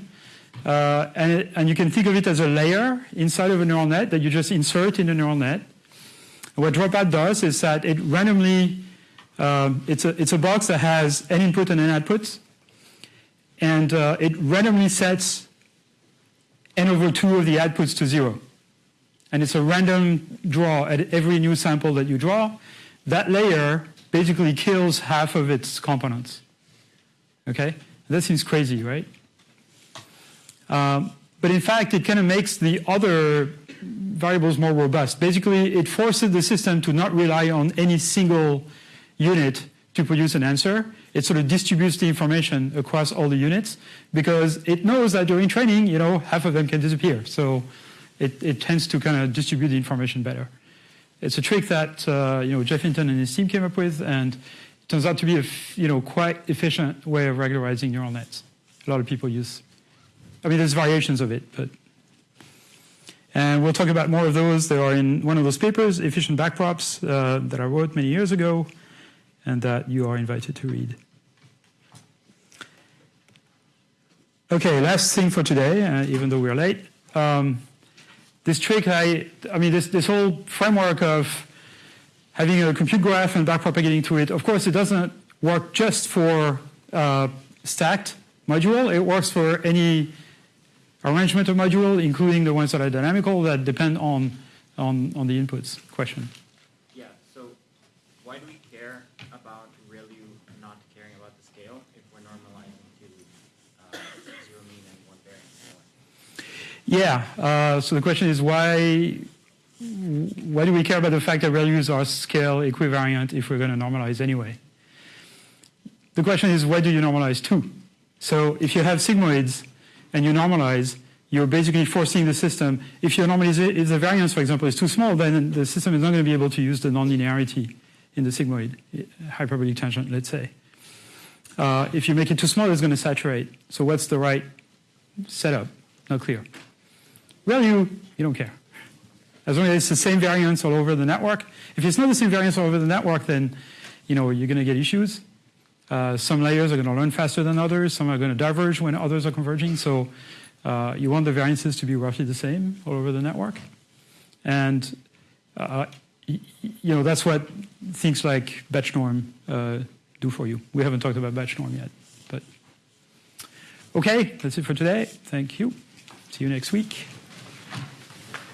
Uh, and, it, and you can think of it as a layer inside of a neural net that you just insert in the neural net. What dropout does is that it randomly, um, it's, a, it's a box that has an input and an outputs. And uh, it randomly sets n over 2 of the outputs to 0. And it's a random draw at every new sample that you draw. That layer basically kills half of its components. Okay? That seems crazy, right? Um, but in fact, it kind of makes the other variables more robust. Basically, it forces the system to not rely on any single unit to produce an answer. It sort of distributes the information across all the units because it knows that during training, you know, half of them can disappear. So it, it tends to kind of distribute the information better. It's a trick that uh, you know Geoff Hinton and his team came up with, and it turns out to be a you know quite efficient way of regularizing neural nets. A lot of people use. I mean, there's variations of it, but and we'll talk about more of those. They are in one of those papers, efficient backprops, uh, that I wrote many years ago, and that you are invited to read. Okay, last thing for today, uh, even though we're late. Um, this trick, I, I mean, this, this whole framework of having a compute graph and backpropagating to it, of course, it doesn't work just for uh, stacked module. It works for any arrangement of module, including the ones that are dynamical that depend on, on, on the inputs. Question. Yeah, so why do we care about ReLU not caring about the scale if we're normalizing to uh, zero mean and one variance? Yeah. Uh, so the question is why why do we care about the fact that ReLUs are scale equivariant if we're going to normalize anyway? The question is why do you normalize to? So if you have sigmoids and you normalize, you're basically forcing the system. If your the variance, for example, is too small, then the system is not going to be able to use the nonlinearity in the sigmoid hyperbolic tangent, let's say. Uh, if you make it too small, it's going to saturate. So what's the right setup? Not clear. Well, you, you don't care. As long as it's the same variance all over the network. If it's not the same variance all over the network, then you know, you're going to get issues. Uh, some layers are going to learn faster than others. Some are going to diverge when others are converging. So uh, you want the variances to be roughly the same all over the network. And uh, you know, that's what things like batch norm uh, do for you. We haven't talked about batch norm yet. But okay, that's it for today. Thank you. See you next week.